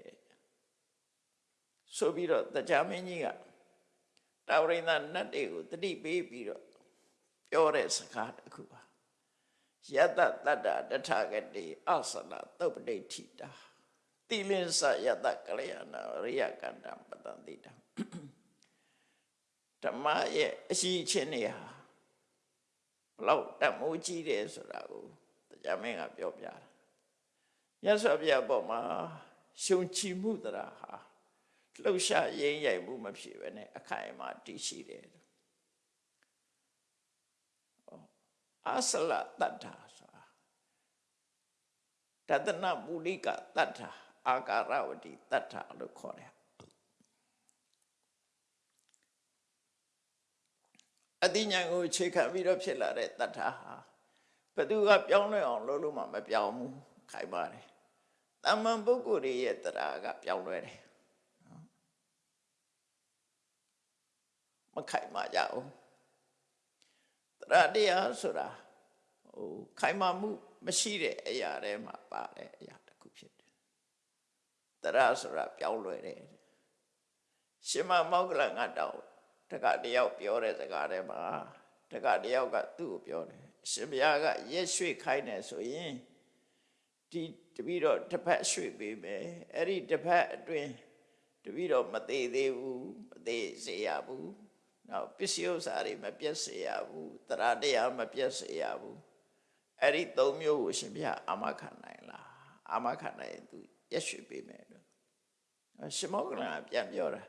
ဆိုပြီးတော့တရားမင်းကြီးကတာဝရိန္ဒနတ်တွေကိုတတိပေးပြီးတော့ပြောတဲ့စကားတစ်ခုပါယတတတ္တတထဂတိအသလသုပ္ပတိထိတာတိလင်းစယတကလျာဏရိယကန္တပတံတိတံ ဓမ္မရဲ့အရှိချင်းတွေဟာဘလောက်တတ်မိုးကြီးတယ်ဆိုတာကိုတရားမင်းကပြောပြတာမြတ်စွာဘုရားပေါ်မှာရှုံချီမှုတရားဟာလှုပ်ရှားရင်းရိုက်မှုမဖြစ်ဘဲနဲ့အခိုင်အမာတည်ရှိတယ်အဆလတတ္ထာဆိုတာတတနာမူလိကတတ္ထာအာကာရဝတိတတ္ထာလို့ခေါ်တယ် အတိညာကိုခြေခံပြီးတော့ဖြစ်လာတဲ့တတ္ထာဟာဘသူကပြောင်းလဲအောင်လုပ်လို့မှမပြောင်းဘူးခိုင်ပါတယ်တမန်ပုဂ္ဂိုလ်ရဲ့တရားကပြောင်းလဲတယ်မခိုင်မာကြဘူးတရားတရားဆိုတာဟိုခိုင်မာမှုမရှိတဲ့အရာတွေမှာပါတဲ့အရာတစ်ခုဖြစ်တယ်တရားဆိုတာပြောင်းလဲတယ်ရှင်မမောဂလငါတောင်း တကတယောက်ပြောတဲ့စကားထဲမှာတကတယောက်ကသူ့ကိုပြောတယ်ရှင်ဘုရားကရက်ရွှေ့ခိုင်းတယ်ဆိုရင်ဒီတပီတော့တစ်ဖက်ရွှေ့ပေးမယ်အဲ့ဒီတစ်ဖက်အတွင်းတပီတော့မသေးသေးဘူးမသေးစေရဘူးနောက်ပစ္စည်းဥစ္စာတွေမပြတ်စေရဘူးတရားတရားမပြတ်စေရဘူးအဲ့ဒီသုံးမျိုးကိုရှင်ဘုရားအာမခံနိုင်လားအာမခံနိုင်ရင်သူရက်ရွှေ့ပေးမယ်လို့ရှင်မောကလန်ပြန်ပြောတာ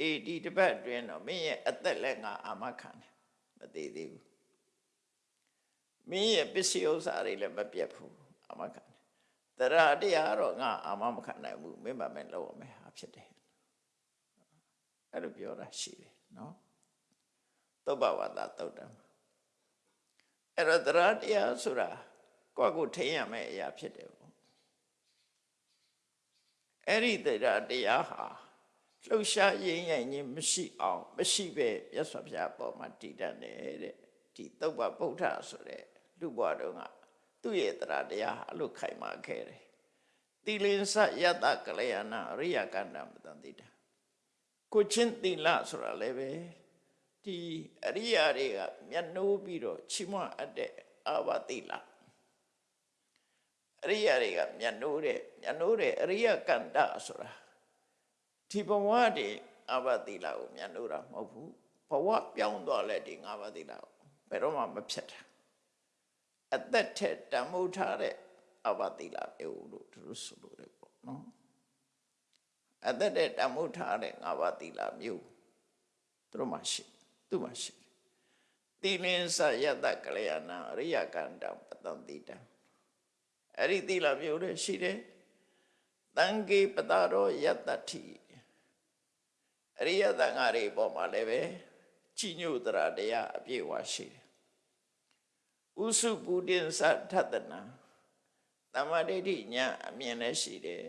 အေးဒီတစ်ပတ်အတွင်းတော့မင်းရဲ့အသက်လည်းငါအာမခံတယ်မသေးသေးဘူးမင်းရဲ့ပစ္စည်းဥစ္စာတွေလည်းမပြတ်ဘူးအာမခံတယ်တရားတရားတော့ငါအာမမခံနိုင်ဘူးမင်းမမင်းလောက်မယ်ဟာဖြစ်တယ်အဲ့လိုပြောတာရှိတယ်နော်သုဘဝတသုတ်တံအဲ့တော့တရားတရားဆိုတာကိုယ့်ကိုထိန်ရမယ့်အရာဖြစ်တယ်ပေါ့အဲ့ဒီတရားတရားဟာ လှုပ်ရှားရင်းရိုင်ခြင်းမရှိအောင်မရှိပဲမြတ်စွာဘုရားပေါ်မှာတည်တတ်တယ်တဲ့ဒီသုဘဗုဒ္ဓဆိုတဲ့လူဘွားတော်ကသူ့ရဲ့တရားတရားဟာအလို့ခိုင်မာခဲ့တယ်တိလင်္စယတကလျာဏအရိယကန္တမတန်တိတာကိုချင်းတိလဆိုတာလည်းပဲဒီအရိယာတွေကမျက်နှိုးပြီးတော့ချီးမွမ်းအပ်တဲ့အာဝတိလအရိယာတွေကမျက်နှိုးတဲ့မျက်နှိုးတဲ့အရိယကန္တဆိုတာ ဒီဘဝတည်းအာဝတိလကိုမျက်နှိုးတာမဟုတ်ဘူးဘဝပြောင်းသွားလဲဒီငါးပါးတိလကိုဘယ်တော့မှမဖြစ်တာအသက်ထက်တန်မိုးထားတဲ့အဘသီလမျိုးလို့သူတို့ဆိုလို့ရတယ်ပေါ့နော်အသက်ထက်တန်မိုးထားတဲ့ငါးပါးသီလမျိုးသူတို့မှရှိသူ့မှရှိသီလင်္စယတကလျာဏအရိယကန္တပတံတိတံအဲ့ဒီသီလမျိုးတွေရှိတယ်တံကေပတာရောယတ္တတိ အရိယသံဃာတွေပေါ်မှာလည်းပဲကြီးညိုတရာတရားအပြည့်အဝရှိတယ်ဥစုပုဒိသထတနာတမ္မာဒိဋ္ဌိညာအမြင်လည်းရှိတယ်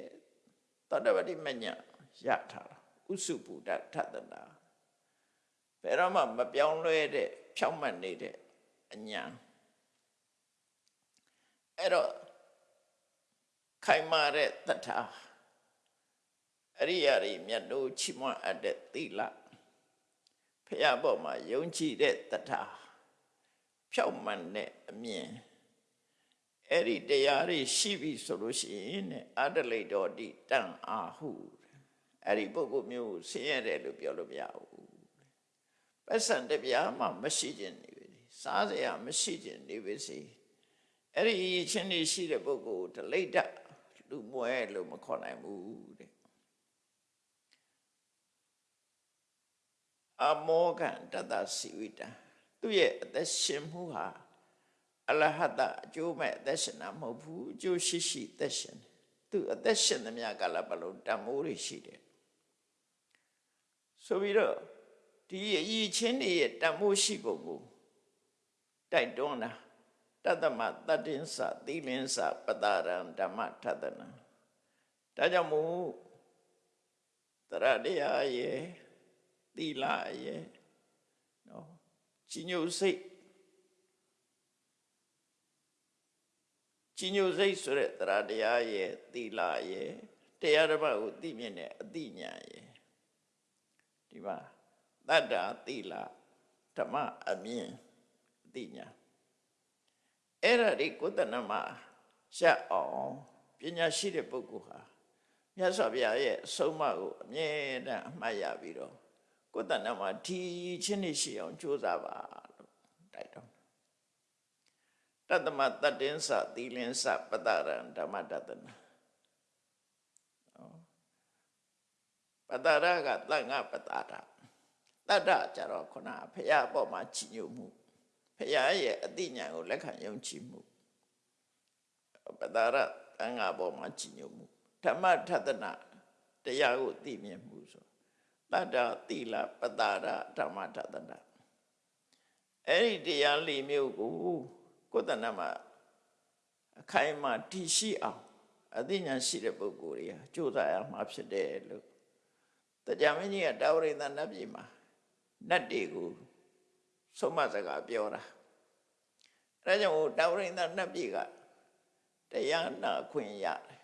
သောတပတိမညာရထားတာဥစုပုဒ္ဒထတနာဘယ်တော့မှမပြောင်းလဲတဲ့ဖြောင့်မတ်နေတဲ့အညာအဲ့တော့ခိုင်မာတဲ့တထာ အရိယာတွေမြတ်တို့ချီးမွမ်းအပ်တဲ့သီလဖះပေါ်မှာယုံကြည်တဲ့တထာဖြောက်မှန်တဲ့အမြင်အဲ့ဒီတရားတွေရှိပြီဆိုလို့ရှိရင်အတလိတော်တိတန်အာဟုအဲ့ဒီပုဂ္ဂိုလ်မျိုးဆင်းရဲတယ်လို့ပြောလို့မရဘူးပတ်စံတပြားမှမရှိခြင်းနေပြီစားစရာမရှိခြင်းနေပြီစီအဲ့ဒီချင်းနေရှိတဲ့ပုဂ္ဂိုလ်ဒလိတလူမွဲလို့မခေါ်နိုင်ဘူးတဲ့ အမောကံတတစီဝိတံသူ့ရဲ့အသက်ရှင်မှုဟာအလဟတအကျိုးမဲ့အသက်ရှင်တာမဟုတ်ဘူးအကျိုးရှိရှိအသက်ရှင်တယ်သူအသက်ရှင်သမျှကလည်းဘလို့တန်မိုးတွေရှိတယ်ဆိုပြီးတော့ဒီအည်ချင်းတွေရဲ့တန်မိုးရှိပုံကိုတိုက်တွန်းတာတတ္တမတတ္တင်္စသီလင်္စပတာရံဓမ္မထသနာဒါကြောင့်မို့တရတရားရဲ့ သီလရဲ့နော်ကြီးညိုစိတ်ကြီးညိုစိတ်ဆိုတဲ့တရားတရားရဲ့သီလရဲ့တရားတစ်ပါးကိုသိမြင်တဲ့အသိဉာဏ်ရဲ့ဒီမှာတတ္တာသီလဓမ္မအမြင်အသိဉာဏ်အဲ့ဒါဒီကိုယ်တဏ္ဍမှာရှက်အောင်ပညာရှိတဲ့ပုဂ္ဂိုလ်ဟာမြတ်စွာဘုရားရဲ့အဆုံးအမကိုအမြဲတမ်းအမှတ်ရပြီးတော့ ကိုယ်တဏ္ဍမှာဒီချင်းနေရှိအောင်ကြိုးစားပါလို့တိုက်တော့တတ္တမတတ္တင်္စသီလင်္စပတရံဓမ္မတတနာပတရကတန်ငါပတရတတ္တကြတော့ခုနဖရာအပေါ်မှာချီညိုမှုဖရာရဲ့အတိညာကိုလက်ခံယုံကြည်မှုပတရတန်ငါပေါ်မှာချီညိုမှုဓမ္မထတနာတရားကိုသိမြင်မှုဆို တတ္တသီလပတာရဓမ္မထတနာအဲ့ဒီတရားလေးမျိုးကိုကိုယ်တဏ္ဍမှာအခိုင်အမာတည်ရှိအောင်အသိဉာဏ်ရှိတဲ့ပုဂ္ဂိုလ်တွေကကြိုးစားရမှာဖြစ်တယ်လို့တရားမင်းကြီးကတာဝရိသနတ်ပြည်မှာနတ်တွေကိုဆုံးမစကားပြောတာအဲဒါကြောင့်တာဝရိသနတ်ပြည်ကတရားနာခွင့်ရတယ်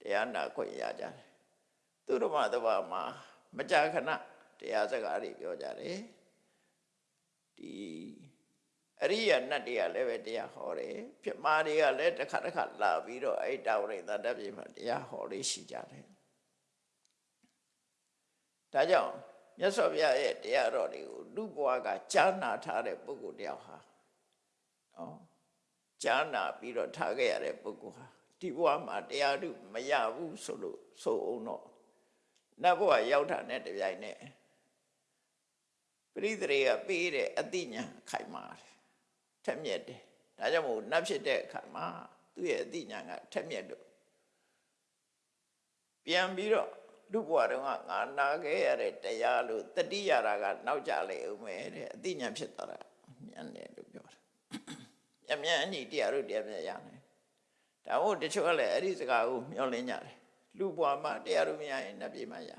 တရားနာခွင့်ရကြတယ် သူတို့မှတဘာမှာမကြာခဏတရားစကားတွေပြောကြတယ်ဒီအရိယာနတ်တွေကလည်းပဲတရားဟောတယ်ပြမာတွေကလည်းတစ်ခါတစ်ခါလာပြီးတော့အဲ့တာဝရိသတ္တပြေမှာတရားဟောလေးရှိကြတယ်ဒါကြောင့်မြတ်စွာဘုရားရဲ့တရားတော်တွေကိုလူဘဝကကြားနာထားတဲ့ပုဂ္ဂိုလ်တယောက်ဟာနော်ကြားနာပြီးတော့ထားခဲ့ရတဲ့ပုဂ္ဂိုလ်ဟာဒီဘဝမှာတရားဓုမရဘူးဆိုလို့ဆိုအောင်တော့ နတ်ဘဝရောက်တာနဲ့တပြိုင်နက်ပရိသေတွေကပေးတဲ့အတိညာခိုင်မာတယ်ထက်မြက်တယ်ဒါကြောင့်မို့နတ်ဖြစ်တဲ့အခါမှာသူ့ရဲ့အတိညာကထက်မြက်လို့ပြန်ပြီးတော့လူဘဝတုန်းကငါနာခဲ့ရတဲ့တရားလို့တတိယရာကနောက်ကြလေဦးမယ်တဲ့အတိညာဖြစ်သွားတာမြန်တယ်လို့ပြောတာမြန်မြန်အညီတရားတို့တရားမြတ်ရတယ်ဒါမို့တချို့ကလည်းအဲ့ဒီစကားကိုမျှော်လင့်ကြတယ် လူဘဝမှာတရားတို့မရရင်နတ်ပြည်မှာရ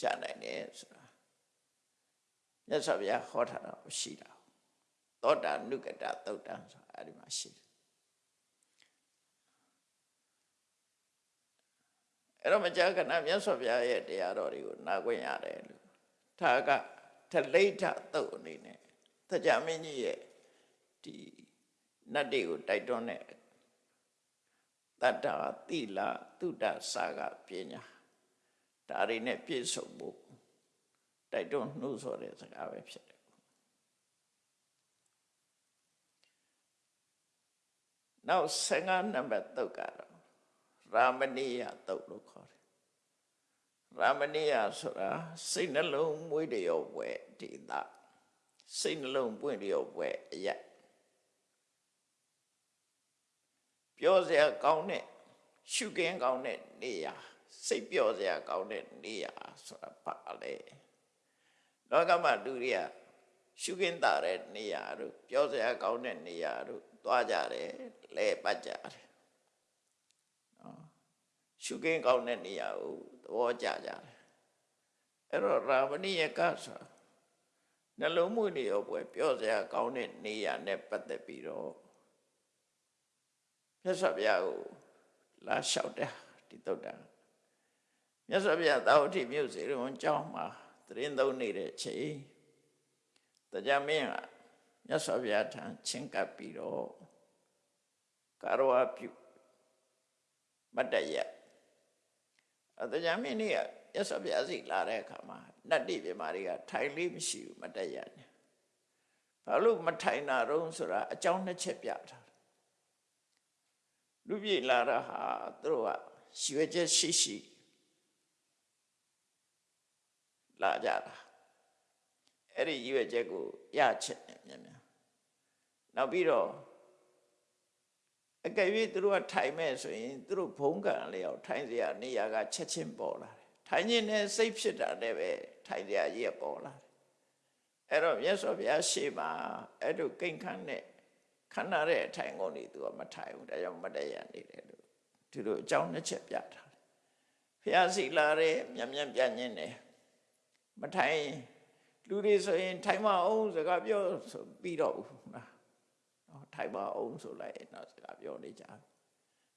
ရှာနိုင်တယ်ဆိုတာမြတ်စွာဘုရားဟောထားတာရှိတာသောတာနုကတသုတ်တံဆိုတာအဲ့ဒီမှာရှိတယ်အဲ့တော့မကြာခဏမြတ်စွာဘုရားရဲ့တရားတော်တွေကိုနာခွင့်ရတယ်လို့ဒါကထလိဋ္ဌသုတ်အနေနဲ့တရားမင်းကြီးရဲ့ဒီနတ်တွေကိုတိုက်တွန်းတဲ့ တတ္တာသီလသုတစာကပညာဒါတွေနဲ့ပြည့်စုံဖို့တိုက်တွန်းနှိုးဆော်တဲ့စကားပဲဖြစ်တယ်နောက်15နံပါတ်တုတ်ကတော့ရာမဏိယတုတ်လို့ခေါ်တယ်ရာမဏိယဆိုတာစိတ်နှလုံးမွေးတရောပွဲဒေသစိတ်နှလုံးပွင့်တရောပွဲအရက် ပြောစရာကောင်းတဲ့ရှုခင်းကောင်းတဲ့နေရာစိတ်ပြောစရာကောင်းတဲ့နေရာဆိုတာပါလေလောကမှာလူတွေကရှုခင်းတာတဲ့နေရာတို့ပြောစရာကောင်းတဲ့နေရာတို့သွားကြတယ်လဲပတ်ကြတယ်နော်ရှုခင်းကောင်းတဲ့နေရာကိုသဘောကျကြတယ်အဲ့တော့ရာမဏိယကဆိုနှလုံးမွေးနေရောပွဲပြောစရာကောင်းတဲ့နေရာနဲ့ပတ်သက်ပြီးတော့ မြတ်စွာဘုရားကိုလာလျှောက်တယ်ဒီတုတ်တာမြတ်စွာဘုရားသာဝတိမြို့စေရုံကျောင်းမှာသရင်သုံးနေတဲ့ချိန်တရားမင်းကမြတ်စွာဘုရားထံချင်းကပ်ပြီးတော့ကာရဝပြုမတ်တရအတရားမင်းนี่ကမြတ်စွာဘုရားစီလာတဲ့အခါမှာနတ်တိပြမာတွေကထိုင်လေးမရှိဘူးမတ်တရနဲ့ဘာလို့မထိုင်တာတော့ဆိုတာအကြောင်းနှစ်ချက်ပြထား လူပြည်လာတာဟာသူတို့ကရွေချက်ရှိရှိလာကြတာအဲ့ဒီရွေချက်ကိုရချက်မြန်မြန်နောက်ပြီးတော့အကယ်၍သူတို့ကထိုင်မဲ့ဆိုရင်သူတို့ဘုံကံလျောက်ထိုင်စရာနေရာကချက်ချင်းပေါ်လာတယ်ထိုင်ခြင်းနဲ့စိတ်ဖြစ်တာနဲ့ပဲထိုင်စရာကြီးကပေါ်လာတယ်အဲ့တော့မြတ်စွာဘုရားရှေ့မှာအဲ့လိုကိန့်ခန့်တဲ့ ခန္ဓာတဲ့အထိုင်ကုန်နေသူကမထိုင်ဘူးဒါကြောင့်မတည့်ရနေတယ်လို့သူတို့အကြောင်းတစ်ချက်ပြထားတယ်ဖះစီလာတဲ့မြန်မြန်ပြညင်းတယ်မထိုင်လူတွေဆိုရင် ထိုင်မအောင်စကားပြောဆိုပြီးတော့ဘူးလားနော်ထိုင်မအောင်ဆိုလိုက်တော့စကားပြောနေကြ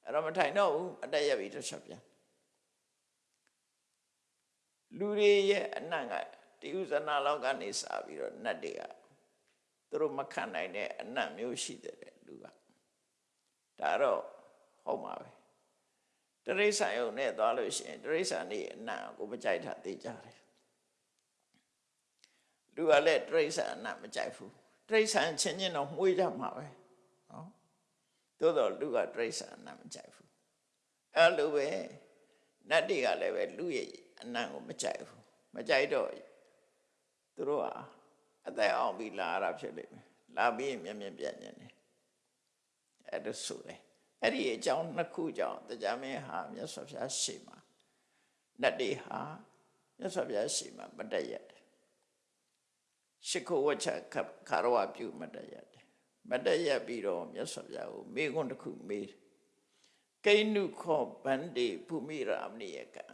အဲ့တော့မထိုင်တော့ဘူးအတက်ရပြီတစ်ချက်ပြန်လူတွေရဲ့အနံ့ကတိဥဇနာလောက်ကနေစပြီးတော့နတ်တွေက သူတို့မခံနိုင်တဲ့အနတ်မျိုးရှိတယ်လူကဒါတော့ဟုတ်မှာပဲတရိษံယုံနဲ့သွားလို့ရှိရင်တရိษံနေအနတ်ကိုမကြိုက်တာသိကြတယ်လူကလည်းတရိษံအနတ်မကြိုက်ဘူးတရိษံချင်းချင်းတော့မှုေးကြမှာပဲနော်သို့တော့လူကတရိษံအနတ်မကြိုက်ဘူးအဲ့လိုပဲနတ်တွေကလည်းပဲလူရဲ့အနတ်ကိုမကြိုက်ဘူးမကြိုက်တော့သူတို့ဟာ အသက်အောင်ပြီးလာရတာဖြစ်လိမ့်မယ်လာပြီးမြင်မြင်ပြညင်တယ်အဲ့ဒါဆိုတယ်အဲ့ဒီအကြောင်းနှစ်ခုကြောင့်တရားမင်းဟာမြတ်စွာဘုရားရှေ့မှာနတ်တွေဟာမြတ်စွာဘုရားရှေ့မှာမတည့်ရတယ်ရှိခိုးဝချခါရဝပြုမတည့်ရတယ်မတည့်ရပြီးတော့မြတ်စွာဘုရားကိုမေခွန်းတစ်ခုမေးကိနုခောဗန္တိភူမိရာမဏိယကံ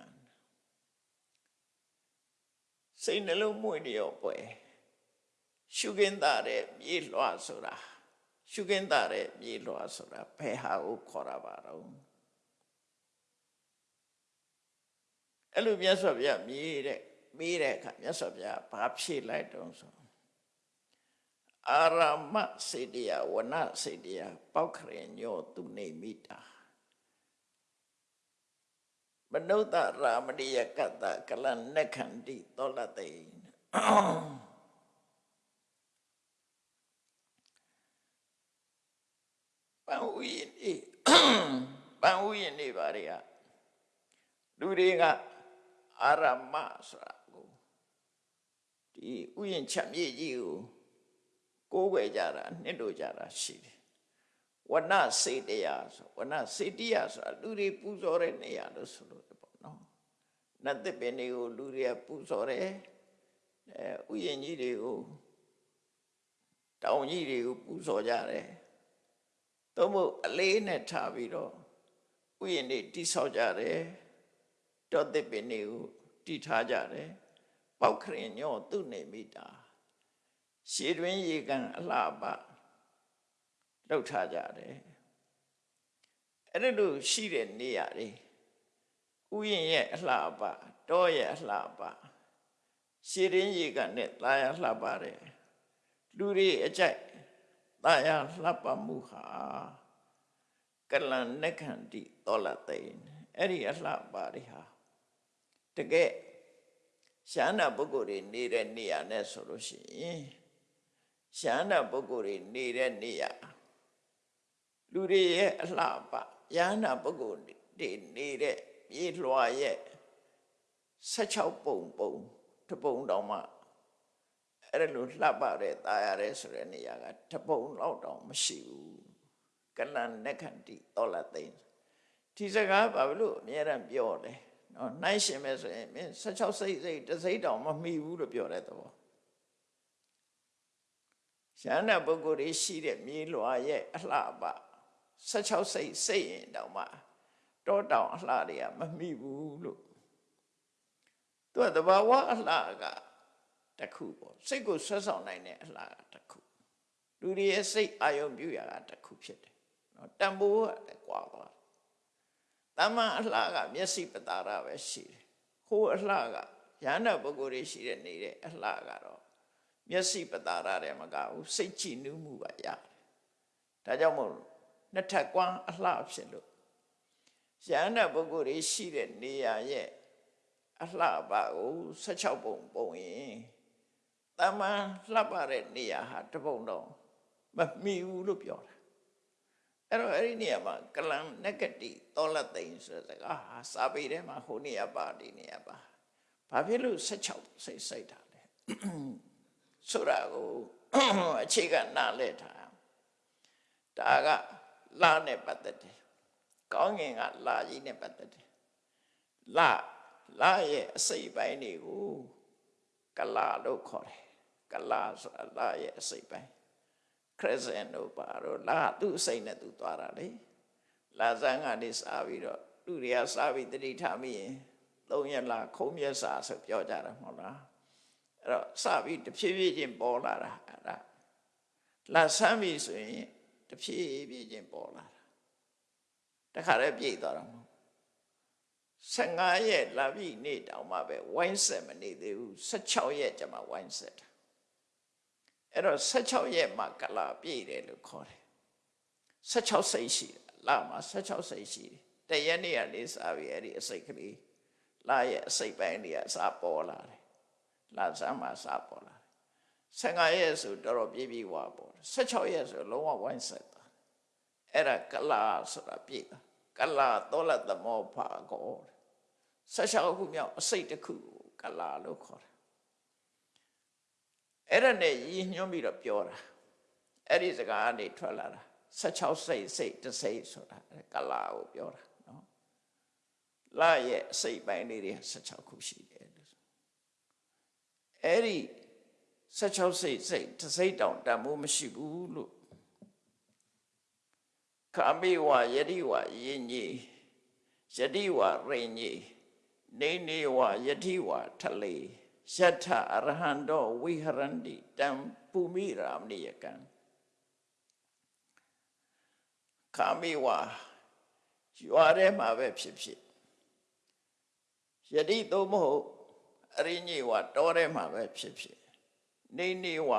စိတ်နှလုံးမွေ့နေရောပွဲ ရှုခင်းတာတဲ့မြေလွှာဆိုတာရှုခင်းတာတဲ့မြေလွှာဆိုတာဘယ်ဟာကိုခေါ်တာပါတော့အဲ့လိုမြတ်စွာဘုရားမြေတဲ့မေးတဲ့အခါမြတ်စွာဘုရားဘာဖြေလိုက်တုံးဆိုအာရမစေတယဝနစေတယပောက်ခရင်ညောသူနေမိတာမနုဿရာမဏိယကတ္တကလနခန္တိသောလတေ ပန်ဥယျနေပန်ဥယျနေပါတွေကလူတွေကအာရမဆိုတာကိုဒီဥယျချက်မြေကြီးကိုကိုးကွယ်ကြတာနှစ်တို့ကြတာရှိတယ်ဝနစေတရာဆိုဝနစေတရာဆိုတာလူတွေပူဇော်တဲ့နေရာလို့ဆိုလို့ပေါ့နော်နတ်သစ်ပင်တွေကိုလူတွေကပူဇော်တယ်အဲဥယျကြီးတွေကိုတောင်ကြီးတွေကိုပူဇော်ကြတယ် သို့မဟုတ်အလေးနဲ့ထားပြီးတော့ဥယျာဉ်တွေတိဆောက်ကြတယ်တောသစ်ပင်တွေကိုတိထားကြတယ်ပောက်ခရင်ညောသူ့နေမိတာရှည်တွင်ရေကန်အလှပလှုပ်ထားကြတယ်အဲ့ဒါလို့ရှိတဲ့နေရာတွေဥယျာဉ်ရဲ့အလှပတောရဲ့အလှပရှည်တွင်ရေကန်နဲ့သားရလှပါတယ်လူတွေအကြိုက် တာယာလှပမှုဟာကလန်နခန္တိတောလသိန်အဲ့ဒီအလှပါတွေဟာတကယ်ရှားနာပုဂ္ဂိုလ်တွေနေတဲ့နေရာနဲ့ဆိုလို့ရှိရင်ရှားနာပုဂ္ဂိုလ်တွေနေတဲ့နေရာလူတွေရဲ့အလှပယန္နာပုဂ္ဂိုလ်တွေနေတဲ့မြေလွှာရဲ့16ပုံပုံတစ်ပုံတောင်မှ အဲ့ဒါလိုလှပတဲ့ตาရတဲ့ဆိုတဲ့နေရာကတပုံလောက်တောင်မရှိဘူးကဏ္ဍနဲ့ခန္တီတော်လာသိန်းဒီစကားဘာလို့အများရန်ပြောလဲနော်နှိုင်းရှင်မဲ့ဆိုရင်မင်း16စိတ်စိတ်တစ်စိတ်တောင်မမှီဘူးလို့ပြောတဲ့သဘောရှမ်းနာပုဂ္ဂိုလ်တွေရှိတဲ့မြေလွာရဲ့အလှပ16စိတ်စိတ်ရင်တောင်မှတောတောင်အလှတွေကမမှီဘူးလို့သူကတဘာဝအလှက တစ်ခုပေါ့စိတ်ကိုဆွဲဆောင်နိုင်တဲ့အလှကတစ်ခုလူတွေရဲ့စိတ်အာယုံပြုရာကတစ်ခုဖြစ်တယ်နော်တန်ဖိုးကလည်းကွာသွားတယ်တမန်အလှကမျက်စိပတာရပဲရှိတယ်ဟိုအလှကရဟန္တာပုဂ္ဂိုလ်တွေရှိတဲ့နေတဲ့အလှကတော့မျက်စိပတာရတယ်မကဘူးစိတ်ကြည်နူးမှုပါရတယ်ဒါကြောင့်မို့နှစ်ထပ်ကွမ်းအလှဖြစ်လို့ရဟန္တာပုဂ္ဂိုလ်တွေရှိတဲ့နေရာရဲ့အလှပါကို16ပုံပုံရင် တမန်လှပတဲ့နေရာဟာတပုံတော့မမီဘူးလို့ပြောတာအဲ့တော့အဲ့ဒီနေရာမှာကလန်နဂတိတောလသိန်ဆိုတဲ့စကားဟာစာပေထဲမှာဟိုနေရာပါဒီနေရာပါဘာဖြစ်လို့16စိတ်စိတ်တာလဲဆိုတာကိုအခြေခံနားလဲထားဒါကလာနဲ့ပတ်သက်တယ်ကောင်းငင်ကလာကြီးနဲ့ပတ်သက်တယ်လာလာရဲ့အစိတ်ပိုင်းတွေကိုကလာလို့ခေါ်တယ် ကလာဆိုတာလာရဲ့အစိတ်ပိုင်း crescent တို့ပါတော့လာသူ့အစိတ်နဲ့သူသွားတာလေလာဇန်ကနေစားပြီးတော့သူတွေကစားပြီးတတိထားမိရင်သုံးရက်လာခုံးမြက်စာဆိုပြောကြတာမဟုတ်လားအဲ့တော့စပြီးတဖြည်းဖြည်းချင်းပေါ်လာတာအဲ့ဒါလာဆမ်းပြီဆိုရင်တဖြည်းဖြည်းချင်းပေါ်လာတာတခါတည်းပြည့်သွားတာမဟုတ်15ရက်လာပြီနေ့တောင်မှပဲဝိုင်းဆက်မနေသေးဘူး16ရက်ကျမှဝိုင်းဆက်တာ အဲ့တော့16ရက်မှကလာပြည့်တယ်လို့ခေါ်တယ်16စိတ်ရှိတယ်လာမှာ16စိတ်ရှိတယ်တရက်နေ့ကနေစပြီးအဲ့ဒီအစိတ်ကလေးလာရဲ့အစိတ်ပိုင်းတွေကစပေါ်လာတယ်လာစမ်းမှာစပေါ်လာတယ်15ရက်ဆိုတော်တော်ပြည့်ပြည့်ဝပေါ်တယ်16ရက်ဆိုလုံးဝဝိုင်းဆက်တာအဲ့ဒါကလာဆိုတာပြည့်တာကလာတော်လက်သမောဖာကော16ခုမြောက်အစိတ်တစ်ခုကလာလို့ခေါ်တယ် အဲ့ဒါနဲ့ရည်ညွှန်းပြီးတော့ပြောတာအဲ့ဒီစကားကနေထွက်လာတာ16စိတ်စိတ်တစ်စိတ်ဆိုတာကလာကိုပြောတာနော်လာရဲ့အစိတ်ပိုင်းလေးတွေ16ခုရှိတယ်လို့အဲ့ဒီ16စိတ်စိတ်တစ်စိတ်တောင်တန်မိုးမရှိဘူးလို့ကာမိဝယတိဝယင်ကြီးယတိဝရင်ကြီးနေနေဝယတိဝထလေ ယထအရဟံတောဝိဟရန္တိတံပုမိရာမဏိယကံကာမိဝရွာထဲမှာပဲဖြစ်ဖြစ်ယတိသို့မဟုတ်အရိညေဝတောထဲမှာပဲဖြစ်ဖြစ်နေနေဝ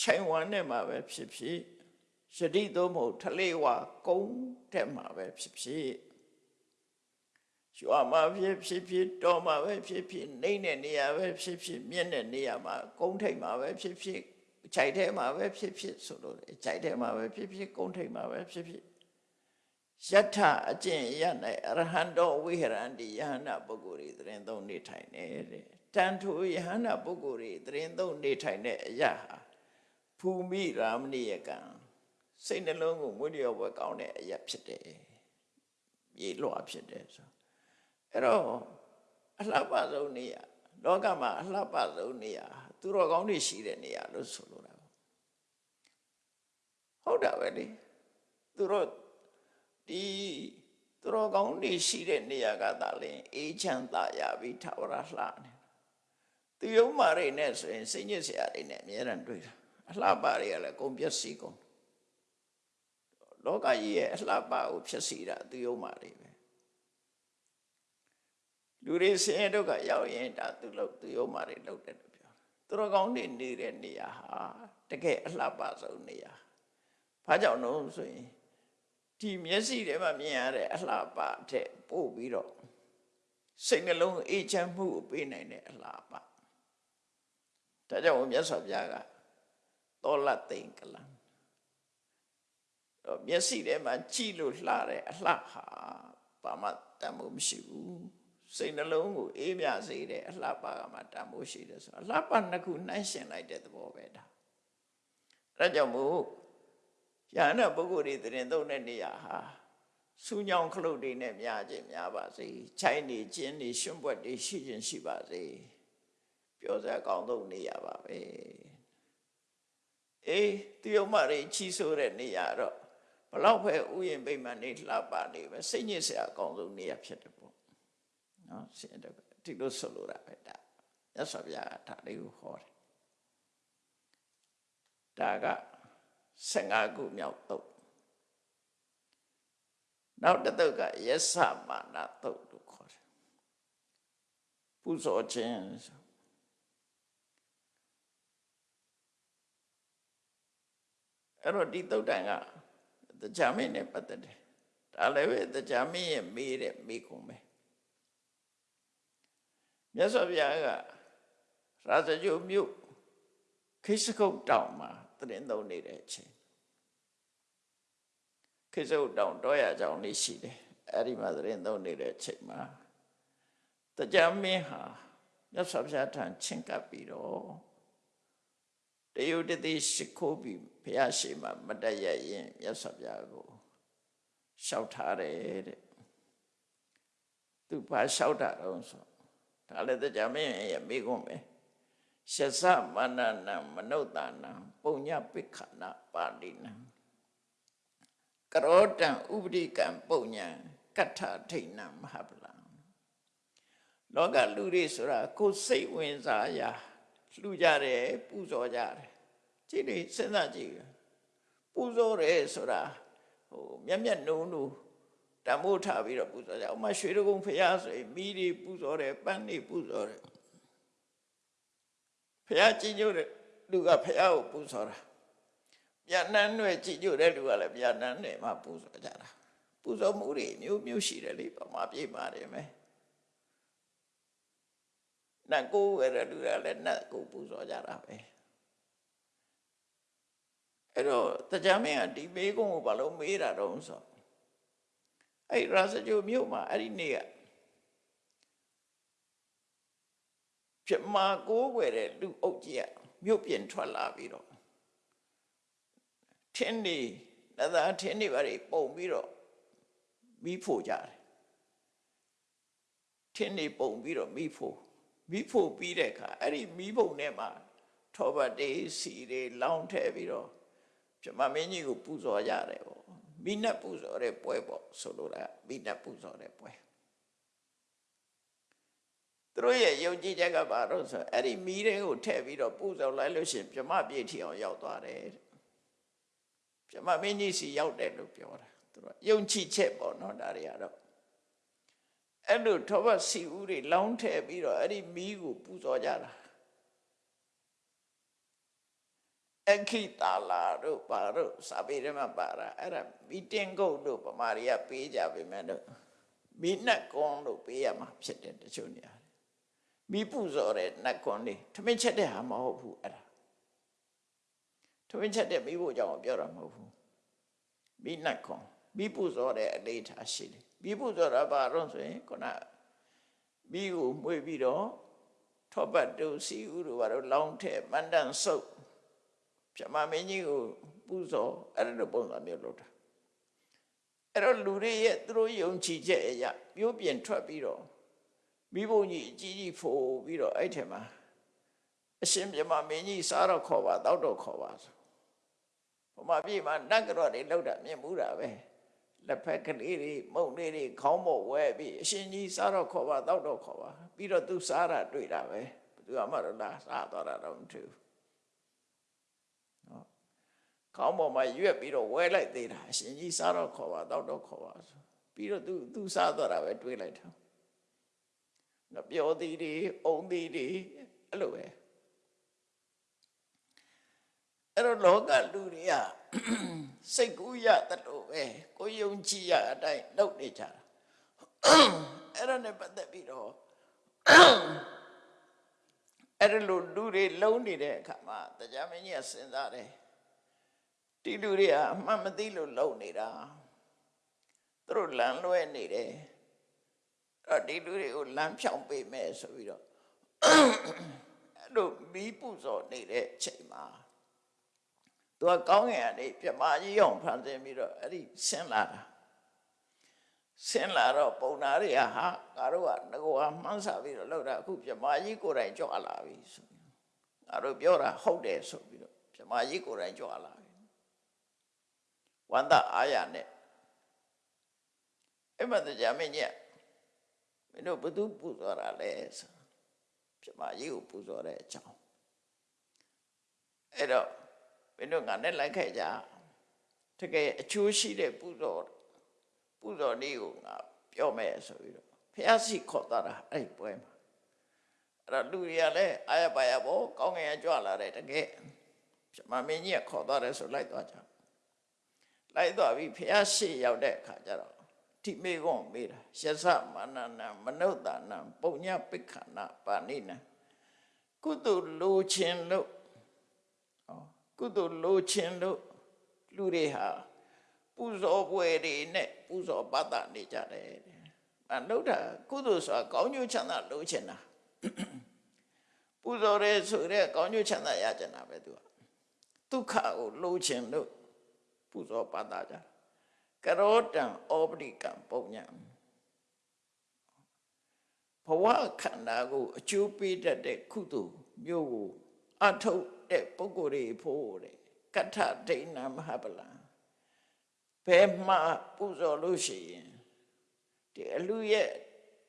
ချိန်ဝါနဲ့မှာပဲဖြစ်ဖြစ်ယတိသို့မဟုတ်ထလေဝကုန်းထဲမှာပဲဖြစ်ဖြစ် ရွာမှာဖြစ်ဖြစ်ဖြစ်တော်မှာပဲဖြစ်ဖြစ်နှိမ့်တဲ့နေရာပဲဖြစ်ဖြစ်မြင့်တဲ့နေရာမှာကုန်းထိပ်မှာပဲဖြစ်ဖြစ်ခြိုက်ထဲမှာပဲဖြစ်ဖြစ်ဆိုလို့ခြိုက်ထဲမှာပဲဖြစ်ဖြစ်ကုန်းထိပ်မှာပဲဖြစ်ဖြစ်ယထအကျင့်ရ၌အရဟံတော်ဝိဟရန္တိယဟန္တာပုဂ္ဂိုလ်တွေသရင်သုံးနေထိုင်နေတဲ့တန်ထိုယဟန္တာပုဂ္ဂိုလ်တွေသရင်သုံးနေထိုင်တဲ့အရာဟာភူမိရာမဏိယကံစိတ်နှလုံးကိုမွေးလျော်ပွဲကောင်းတဲ့အရာဖြစ်တယ်မြေလွှာဖြစ်တယ်ဆို အဲ့တော့အလှပဆုံးနေရလောကမှာအလှပဆုံးနေရသူတော်ကောင်းတွေရှိတဲ့နေရာလို့ဆိုလိုတာဟုတ်တာပဲလေသူတို့ဒီသူတော်ကောင်းတွေရှိတဲ့နေရာကသာလင်အေးချမ်းသာရပြီးထာဝရလှနေသူယုံမာရိနဲ့ဆိုရင်စိတ်ညစ်စရာတွေနဲ့အများရန်တွေ့တာအလှပတွေကလည်းကုန်ပျက်စီးကုန်လောကကြီးရဲ့အလှပကိုဖြစ်စီတာသူယုံမာတွေပဲ လူတွေဆင်းရဲဒုက္ခရောက်ရင်ဒါသူလို့သူယုံမာတွေလုပ်တယ်လို့ပြောသူတော်ကောင်းတွေနေတဲ့နေရာဟာတကယ်အလှပဆုံးနေရာဘာကြောင့်လို့ဆိုရင်ဒီမျက်စိထဲမှာမြင်ရတဲ့အလှပတဲ့ပို့ပြီးတော့စိတ်နှလုံးအေးချမ်းမှုကိုပေးနိုင်တဲ့အလှပဒါကြောင့်မြတ်စွာဘုရားကသောလသိင်္ဂလံတော့မျက်စိထဲမှာကြည့်လို့လှတဲ့အလှဟာဘာမှတတ်မှုမရှိဘူး စိတ်နှလုံးကိုအေးမြစေတဲ့အလှပါကမှတတ်မှုရှိတယ်ဆိုတော့အလှပါနှစ်ခုနှိုင်းရှင်လိုက်တဲ့သဘောပဲဒါအဲဒါကြောင့်မို့ယန္တာပုဂ္ဂိုလ်တွေတရင်သုံးတဲ့နေရာဟာစူးညောင်းခလုတ်တွေနဲ့များခြင်းများပါစေခြိုင်းနေကျင်းနေရွှွန့်ပွက်တွေရှိခြင်းရှိပါစေပြောစရာကောင်းဆုံးနေရာပါပဲအေးသူယုံမတွေချီးဆိုးတဲ့နေရာတော့ဘလောက်ပဲဥယျာဉ်ပိမှန်နေလှပနေပဲစိတ်ညစ်စရာအကောင်းဆုံးနေရာဖြစ်တယ်ပေါ့ နော်ဆင်တော့ဒီလိုဆိုလိုတာပဲဒါရသော်ဗျာဒါလေးကိုဟောတယ်ဒါက15ခုမြောက်တော့နောက်တစ်သုတ်ကယသမာနသုတ်လို့ခေါ်တယ်ပူဇော်ခြင်းဆိုအဲ့တော့ဒီသုတ်တန်ကတရားမင်းနဲ့ပတ်သက်တယ်ဒါလည်းပဲတရားမင်းရဲ့မေးတဲ့မေးခွန်းပဲ မြတ်စွာဘုရားကရာဇဂုမြို့ခိစကုတ်တောင်မှာတရင်သုံးနေတဲ့အချိန်ခိစကုတ်တောင်တောရကြောင်လေးရှိတယ်အဲ့ဒီမှာတရင်သုံးနေတဲ့အချိန်မှာတရားမင်းဟာမြတ်စွာဘုရားထံချင်းကပ်ပြီးတော့တယုတတိရှိခိုးပြီးဘုရားရှိမှမတည့်ရရင်မြတ်စွာဘုရားကိုလျှောက်ထားတယ်တဲ့သူဘာလျှောက်တာတော့ဆို ဒါလည်းတရားမင်းရဲ့မိကုံးပဲရှသမန္နနံမနုဿာနံပုံညပိခဏပါဠိနံကရောတံဥပဒိကံပုံညံကဋ္ဌထိဏံမဟာပလံလောကလူတွေဆိုတာကိုယ်စိတ်ဝင်စားရာလှူကြတယ်ပူဇော်ကြတယ်ကြည့်လေစဉ်းစားကြည့်ပူဇော်တယ်ဆိုတာဟိုမျက်မျက်နှုံးနှုံ တမိုးထားပြီးတော့ပူဇော်ကြဥမာရွှေတကုံဖရာဆိုရင်မိတွေပူဇော်တယ်ပန်းတွေပူဇော်တယ်ဖရာကြည်ညိုတဲ့လူကဖရာကိုပူဇော်တာပြန်နှမ်းတွေကြည်ညိုတဲ့လူကလည်းပြန်နှမ်းတွေမှာပူဇော်ကြတာပူဇော်မှုတွေမျိုးမျိုးရှိတယ်လေပမာပြေပါတယ်မယ်နတ်ကိုဝယ်တဲ့လူကလည်းနတ်ကိုပူဇော်ကြတာပဲအဲ့တော့တရားမင်းကဒီမေးခွန်းကိုဘာလို့မေးတာတော့ဆို အဲ့ရာဇဂိုမြို့မှာအဲ့ဒီနေ့ကပြမကိုးွယ်တဲ့လူအုပ်ကြီးကမြို့ပြင်ထွက်လာပြီးတော့ထင်းနေနသာထင်းနေပါလေပုံပြီးတော့မိဖို့ကြတယ်ထင်းနေပုံပြီးတော့မိဖို့မိဖို့ပြီးတဲ့အခါအဲ့ဒီမိဖို့နဲ့မှာထောပတ်တေးစီတွေလောင်းထဲပြီးတော့ပြမမင်းကြီးကိုပူဇော်ရတယ်ပေါ့ မိနတ်ပူဇော်တဲ့ပွဲပေါ့ဆိုလိုတာမိနတ်ပူဇော်တဲ့ပွဲသူတို့ရဲ့ယုံကြည်ချက်ကဘာလို့ဆိုအဲ့ဒီမီးတွေကိုထည့်ပြီးတော့ပူဇော်လိုက်လို့ရှိရင်ပြမပြည့်ထီအောင်ရောက်သွားတယ်ပြမမင်းကြီးစီရောက်တယ်လို့ပြောတာသူတို့ယုံကြည်ချက်ပေါ့နော်ဒါတွေကတော့အဲ့လိုထောပတ်စီဦးတွေလောင်းထည့်ပြီးတော့အဲ့ဒီမီးကိုပူဇော်ကြတာ အခိတာလာတို့ပါတို့စာပေထဲမှာပါတာအဲ့ဒါမီတင်ကုတ်တို့ပမာရီကပေးကြပေမဲ့တော့မီနတ်ကွန်တို့ပေးရမှာဖြစ်တယ်တချို့နေရာမီပူဇော်တဲ့နတ်ကွန်လေးထမင်းချက်တဲ့ဟာမဟုတ်ဘူးအဲ့ဒါထမင်းချက်တဲ့မိဖို့ကြောင့်ပြောတာမဟုတ်ဘူးမီနတ်ကွန်မီပူဇော်တဲ့အလေးထားရှိတယ်မီပူဇော်တာဘာလို့ဆိုရင်ခုနမီကိုမှွေပြီးတော့ထောပတ်တို့စီဥတို့ဘာလို့လောင်းထဲမန္တန်ဆုပ် ပြမမင်းကြီးကိုပူဇော်အဲ့လိုပုံစံမျိုးလုပ်တာအဲ့တော့လူတွေရဲ့သူတို့ယုံကြည်ချက်အရာပြိုးပြင်ထွက်ပြီးတော့မိဘကြီးအကြီးကြီးဖိုးပြီးတော့အဲ့ထက်မှာအရှင်ပြမမင်းကြီးစားတော့ခေါ်ပါတောက်တော့ခေါ်ပါဆိုဘုမပြေမှာနတ်ကြော်တွေလောက်တာမြင်မှုတာပဲလက်ဖက်ကလေးတွေမုံလေးတွေခေါင်းပေါ်ဝဲပြီးအရှင်ကြီးစားတော့ခေါ်ပါတောက်တော့ခေါ်ပါပြီးတော့သူစားတာတွေ့တာပဲဘယ်သူမှတော့လားစားတော့တာတော့မထူး ခေါင်းပေါ်မှာရွက်ပြီးတော့ဝဲလိုက်သေးတာအရှင်ကြီးစားတော့ခေါ်ပါတော့တော့ခေါ်ပါဆိုပြီးတော့သူသူစားတော့တာပဲတွေးလိုက်တာငါပြောသေးတယ်အုံသေးတယ်အဲ့လိုပဲအဲ့တော့လောကလူတွေကစိတ်ကူးရတလို့ပဲကိုယုံကြည်ရအတိုင်းလုပ်နေကြတာအဲ့ဒါနဲ့ပတ်သက်ပြီးတော့အဲ့လိုလူတွေလုံးနေတဲ့အခါမှာတရားမင်းကြီးကစဉ်းစားတယ် ဒီလူတွေကအမှန်မသိလို့လုံနေတာသူတို့လမ်းလွဲနေတယ်အဲ့တော့ဒီလူတွေကိုလမ်းဖြောင်းပေးမယ်ဆိုပြီးတော့အဲ့လိုမီးပူဇော်နေတဲ့အချိန်မှာသူကကောင်းငင်ကနေပြမကြီးအောင်ဖန်ဆင်းပြီးတော့အဲ့ဒီဆင်းလာတာဆင်းလာတော့ပုံနာတွေကဟာငါတို့ကငကောမှန်းစားပြီးတော့လောက်တာအခုပြမကြီးကိုယ်တိုင်ကြွလာပြီဆိုပြီးငါတို့ပြောတာဟုတ်တယ်ဆိုပြီးတော့ပြမကြီးကိုယ်တိုင်ကြွလာပြီ ဝန္တအာရနဲ့အဲ့မတရားမင်းကြီးမင်းတို့ဘသူပူဇော်တာလဲဆိုပြမကြီးကိုပူဇော်တဲ့အကြောင်းအဲ့တော့မင်းတို့ငါနဲ့လိုက်ခဲ့ကြတကယ်အချိုးရှိတဲ့ပူဇော်ပူဇော်နည်းကိုငါပြောမယ်ဆိုပြီးတော့ဖះစီခေါ်သွားတာအဲ့ဒီပွဲမှာအဲ့တော့လူတွေကလည်းအာရပါရဘောကောင်းငင်ကြွလာတယ်တကယ်ပြမမင်းကြီးကခေါ်သွားတယ်ဆိုလိုက်သွားကြ လိုက်သွားပြီးဖះရှိရောက်တဲ့အခါကျတော့ဒီမေကွန်မေးတာယသမာနနံမနုဿာနံပုံညပိခဏပါဏိနံကုသိုလ်လိုခြင်းလို့ဟောကုသိုလ်လိုခြင်းလို့လူတွေဟာပူဇော်ပွဲတွေနဲ့ပူဇော်ပတ်တာနေကြတယ်အနုဒ္ဓကုသိုလ်ဆိုတာကောင်းကျိုးချမ်းသာလိုချင်တာပူဇော်ရဲဆိုတဲ့ကောင်းကျိုးချမ်းသာရချင်တာပဲသူကဒုက္ခကိုလိုချင်လို့ ပူဇော်ပတ်တာကြတယ်ကရောတံဩပရိကံပုံညာဘဝခန္ဓာကိုအကျိုးပေးတတ်တဲ့ကုသိုလ်မျိုးကိုအထုတ်တဲ့ပုဂ္ဂိုလ်တွေဖို့တဲ့ကထဒိဏမဟာပလံဘယ်မှာပူဇော်လို့ရှိရင်ဒီအလူရဲ့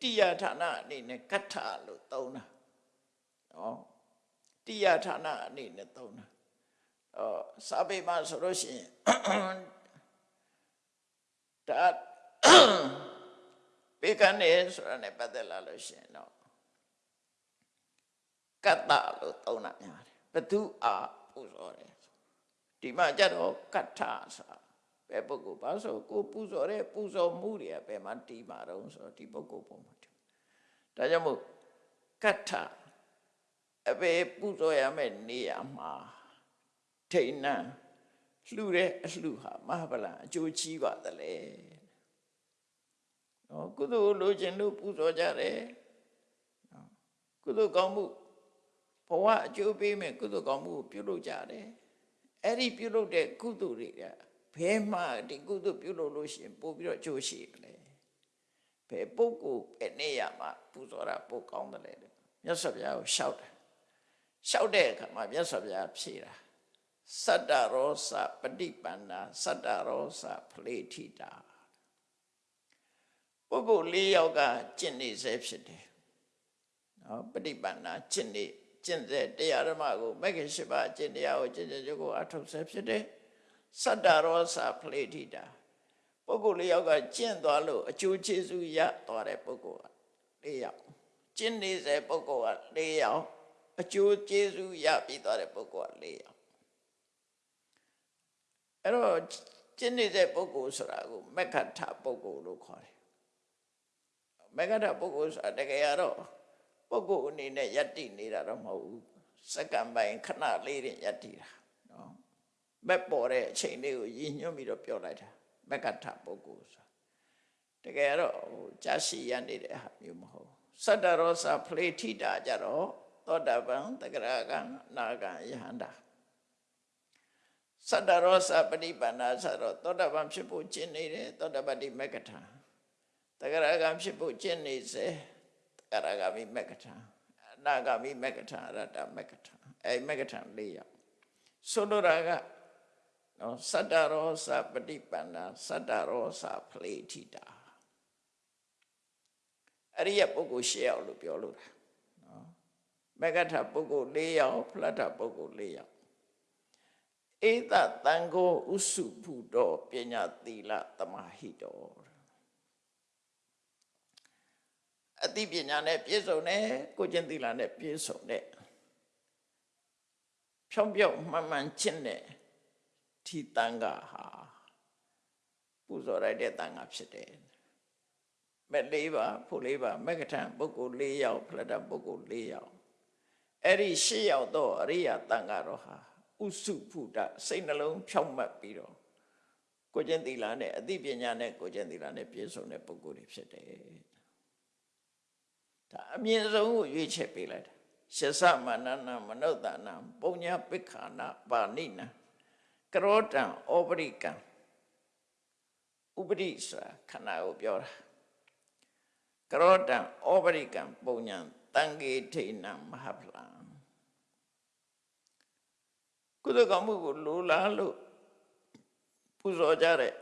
တိယဌာနအနေနဲ့ကထလို့သုံးတာနော်တိယဌာနအနေနဲ့သုံးတာအော် စာပေမှာဆိုလို့ရှိရင်ဒါပေကနေဆိုတာနဲ့ပတ်သက်လာလို့ရှိရင်တော့ကတ္တလို့သုံးတာများတယ်ဘသူအားပူဇော်တယ်ဒီမှာကြတော့ကတ္ထဆိုတာဘယ်ပုဂ္ဂိုလ်ဘာဆိုကိုပူဇော်တဲ့ပူဇော်မှုတွေကဘယ်မှာတီးမှာတော့ဆိုတော့ဒီပုဂ္ဂိုလ်ပုံမှာဒါကြောင့်မို့ကတ္ထအပေပူဇော်ရမယ့်နေရာမှာ ထိဏ္ဏလှူတဲ့အလှူဟာမဟာဗလံအကျိုးကြီးပါသလဲနော်ကုသိုလ်လိုချင်လို့ပူဇော်ကြတယ်နော်ကုသိုလ်ကောင်းမှုဘဝအကျိုးပေးမယ်ကုသိုလ်ကောင်းမှုကိုပြုလုပ်ကြတယ်အဲ့ဒီပြုလုပ်တဲ့ကုသိုလ်တွေကဘယ်မှဒီကုသိုလ်ပြုလုပ်လို့ရှိရင်ပို့ပြီးတော့အကျိုးရှိတယ်ဘယ်ပုဂ္ဂိုလ်ဘယ်နေရာမှာပူဇော်တာပိုကောင်းတယ်လေမြတ်စွာဘုရားကိုရှောက်တယ်ရှောက်တဲ့အခါမှာမြတ်စွာဘုရားဖြေတာ စတ္တရောစပฏิပန္နာစတ္တရောစဖလေထိတာပုဂ္ဂိုလ်၄ယောက်ကကျင့်နေစေဖြစ်တယ်နော်ပฏิပန္နာကျင့်နေကျင့်စေတရားဓမ္မကိုမဂ္ဂင်၈ပါးကျင့်တရားကိုကျင့်ကြကြကိုအထုတ်စေဖြစ်တယ်စတ္တရောစဖလေထိတာပုဂ္ဂိုလ်၄ယောက်ကကျင့်သွားလို့အကျိုးကျေးဇူးရသွားတဲ့ပုဂ္ဂိုလ်က၄ယောက်ကျင့်နေစေပုဂ္ဂိုလ်က၄ယောက်အကျိုးကျေးဇူးရပြီးသွားတဲ့ပုဂ္ဂိုလ်က၄ယောက် အဲ့တော့ကျင့်နေတဲ့ပုဂ္ဂိုလ်ဆိုတာကိုမက္ခထပုဂ္ဂိုလ်လို့ခေါ်တယ်မက္ခထပုဂ္ဂိုလ်ဆိုတာတကယ်တော့ပုဂ္ဂိုလ်အနေနဲ့ယက်တိနေတာတော့မဟုတ်ဘူးစက္ကန့်ပိုင်းခဏလေးတင်ယက်တိတာနော်မက်ပေါ်တဲ့အချိန်လေးကိုရည်ညွှန်းပြီးတော့ပြောလိုက်တာမက္ခထပုဂ္ဂိုလ်ဆိုတာတကယ်တော့ဟိုကြာရှိရနေတဲ့ဟာမျိုးမဟုတ်စတ္တရောစဖလေထိတာကြတော့သောတာပန်တဂရကံနာကံယဟန္တာ စတ္တရောစပฏิပန္နာဆိုတော့သောတာပန်ဖြစ်ဖို့ကျင့်နေတယ်သောတာပတိမက္ကထာတဂရကံဖြစ်ဖို့ကျင့်နေစေတဂရကမိမက္ကထာအနာဂမိမက္ကထာရတ္တမက္ကထာအဲမက္ကထာ၄ယောက်ဆိုလိုတာကနော်စတ္တရောစပฏิပန္နာစတ္တရောစဖလေထိတာအရိယပုဂ္ဂိုလ်၈ယောက်လို့ပြောလို့တာနော်မက္ကထာပုဂ္ဂိုလ်၄ယောက်ဖလတ္ထပုဂ္ဂိုလ်၄ယောက် ဧတတံကိုဥစုဖုတော်ပညာသီလတမဟိတော်အတိပညာနဲ့ပြည့်စုံတဲ့ကိုကျင့်သီလနဲ့ပြည့်စုံတဲ့ဖြောင်းပြောင်းမှန်မှန်ကျင့်တဲ့ဒီတန်ခါဟာပူဇော်ရတဲ့တန်ခါဖြစ်တယ်မဲ့လေးပါဖို့လေးပါမက္ကထံပုဂ္ဂိုလ်၄ယောက်ဖလတပုဂ္ဂိုလ်၄ယောက်အဲ့ဒီ၈ယောက်တော့အရိယာတန်ခါတော့ဟာ ဥဥစုဖုဒစိတ်နှလုံးဖြောင့်မတ်ပြီးတော့ကိုကျင့်သီလနဲ့အသိပညာနဲ့ကိုကျင့်သီလနဲ့ပြည့်စုံတဲ့ပုဂ္ဂိုလ်တွေဖြစ်တယ်ဒါအမြင့်ဆုံးကိုရွေးချယ်ပေးလိုက်တာရှစမနနာမနုဿာနပုံညာပိခာနာပါဏိနာကရောတံဩပရိကံဥပရိဆိုတာခန္ဓာကိုပြောတာကရောတံဩပရိကံပုံညာတံဂေထိဏမဟာဖလံကု သကမှုကိုလိုလားလို့ပူဇော်ကြတဲ့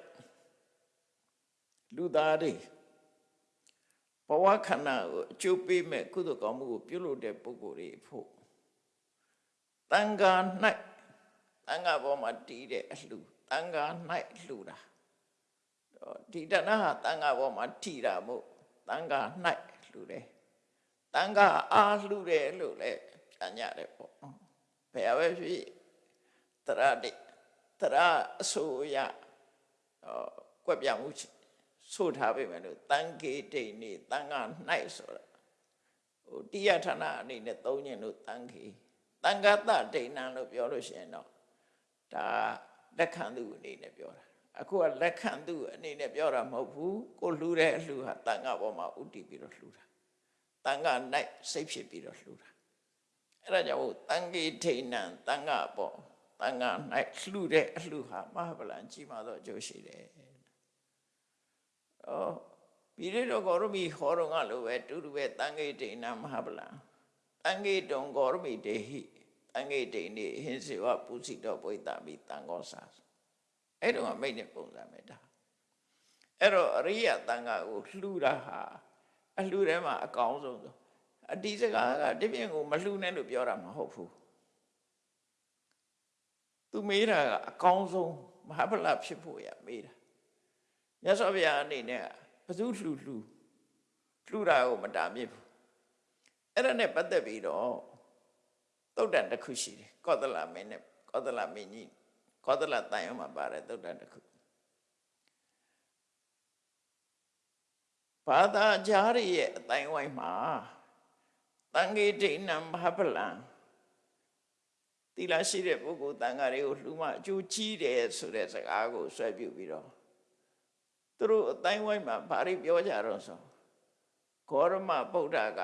လူသားတွေဘဝခန္ဓာကိုအကျိုးပေးမဲ့ကုသကောင်းမှုကိုပြုလုပ်တဲ့ပုဂ္ဂိုလ်တွေဖို့တန်ခါ၌တန်ခါပေါ်မှာတည်တဲ့အလှူတန်ခါ၌လှူတာဒီတဏှာတန်ခါပေါ်မှာထီတာမို့တန်ခါ၌လှူတယ်တန်ခါအားလှူတယ်လို့လည်းပြန်ကြတယ်ပေါ့နော်ဘယ်ပဲဖြစ် တရတိတရအစိုးရဟောကွက်ပြမှုဆိုထားပေမဲ့လို့တန်ကေတိန်နေတန်ခါ၌ဆိုတာဟိုတိယဌာနအနေနဲ့သုံးညင်လို့တန်ခေတန်ခါတဒိဏံလို့ပြောလို့ရှိရင်တော့ဒါလက်ခံသူအနေနဲ့ပြောတာအခုကလက်ခံသူအနေနဲ့ပြောတာမဟုတ်ဘူးကိုလှူတဲ့အလှူဟာတန်ခါပေါ်မှာဥတည်ပြီးတော့လှူတာတန်ခါ၌စိတ်ဖြစ်ပြီးတော့လှူတာအဲ့ဒါကြောင့်တန်ကေထိဏံတန်ခါပေါ် တန်ခါ၌လှူတဲ့အလှူဟာမဟာဗလံကြီးမာသောအကျိုးရှိတယ်ဩပိရိတောဂောရမိဟောတော်ကလိုပဲတူတူပဲတန်ခေတိဏမဟာဗလံတန်ခေတုံဂောရမိတေဟိတန်ခေတိနေဟင်းစေဝပုစိတောပွိတမိတန်ကောစာအဲ့တော့မိတ်နဲ့ပုံစံမဲ့တာအဲ့တော့အရိယတန်ခါကိုလှူတာဟာအလှူထဲမှာအကောင်းဆုံးဆိုအတိစကားကတပြင်းကိုမလှူနဲ့လို့ပြောတာမဟုတ်ဘူး သူမေးတာကအကောင်းဆုံးမဟာဗလဖြစ်ဖို့ရမေးတာမြတ်စွာဘုရားအနေနဲ့ဘသူလှူလှူလှူတာကိုမတားမြစ်ဘူးအဲ့ဒါနဲ့ပတ်သက်ပြီးတော့သုတ်တန်တစ်ခုရှိတယ်ကောသလမင်းနဲ့ကောသလမင်းကြီးကောသလတန်ရုံမှာပါတယ်သုတ်တန်တစ်ခုဘာသာကြားရဲ့အတိုင်းဝိုင်းမှာတန်ခေဒိဏံမဟာပလံ တိလာရှိတဲ့ပုဂ္ဂိုလ်တန်ဃာတွေကိုလှူမှအကျိုးကြီးတယ်ဆိုတဲ့စကားကိုဆွဲပြုပြီးတော့သူတို့အတိုင်းဝိုင်းမှာဘာတွေပြောကြတော့ဆိုဂေါရမဗုဒ္ဓက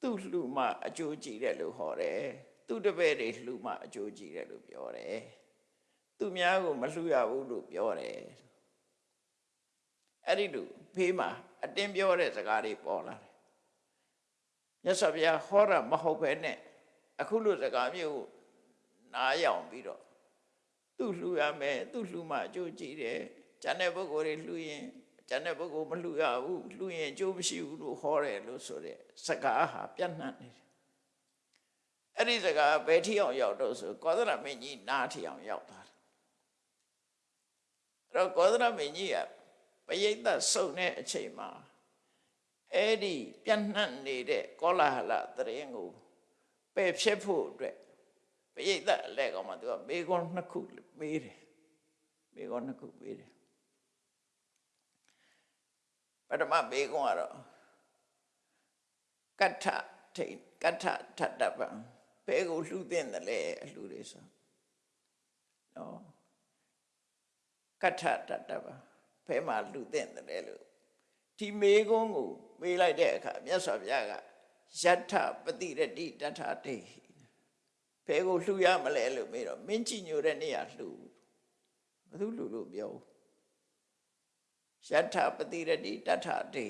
သူ့လှူမှအကျိုးကြည့်တယ်လို့ဟောတယ်သူ့တပည့်တွေလှူမှအကျိုးကြည့်တယ်လို့ပြောတယ်သူများကိုမလှူရဘူးလို့ပြောတယ်အဲ့ဒီလိုဖေးမှာအတင်းပြောတဲ့စကားတွေပေါ်လာတယ်မြတ်စွာဘုရားဟောတာမဟုတ်ပဲနဲ့ အခုလိုစကားမျိုးနားယောင်ပြီးတော့သူ့လှူရမယ်သူ့လှူမှအကျိုးကြည့်တယ်ကျန်တဲ့ပုဂ္ဂိုလ်တွေလှူရင်ကျန်တဲ့ပုဂ္ဂိုလ်မလှူရဘူးလှူရင်အကျိုးမရှိဘူးလို့ဟောတယ်လို့ဆိုတဲ့စကားဟာပြန့်နှံ့နေတယ်အဲ့ဒီစကားဘယ်ထိအောင်ရောက်တော့ဆိုကောသလမင်းကြီးနားထိအောင်ရောက်သွားတယ်အဲ့တော့ကောသလမင်းကြီးကပရိသတ်စုံတဲ့အချိန်မှာအဲ့ဒီပြန့်နှံ့နေတဲ့ကောလာဟလတရင်ကို ပယ်ဖြစ်ဖို့အတွက်ပရိသတ်အလဲကောင်မှသူကမေခွန်းနှစ်ခုမေးတယ်မေခွန်းနှစ်ခုမေးတယ်ပထမဘေကုံကတော့ကဋ္ဌထိန်ကဋ္ဌထတ္တပံဘယ်ကိုလှူတဲ့တယ်လဲအလှူတွေဆိုနော်ကဋ္ဌတတ္တပံဘယ်မှာလှူတဲ့တယ်လဲလို့ဒီမေကုံကိုမေးလိုက်တဲ့အခါမြတ်စွာဘုရားက ယထပတိရတိတထတေဘယ်ကိုလှူရမလဲလို့မေးတော့မင်းကြည်ညိုတဲ့နေရာလှူဘယ်သူလှူလို့ပြောယထပတိရတိတထတေ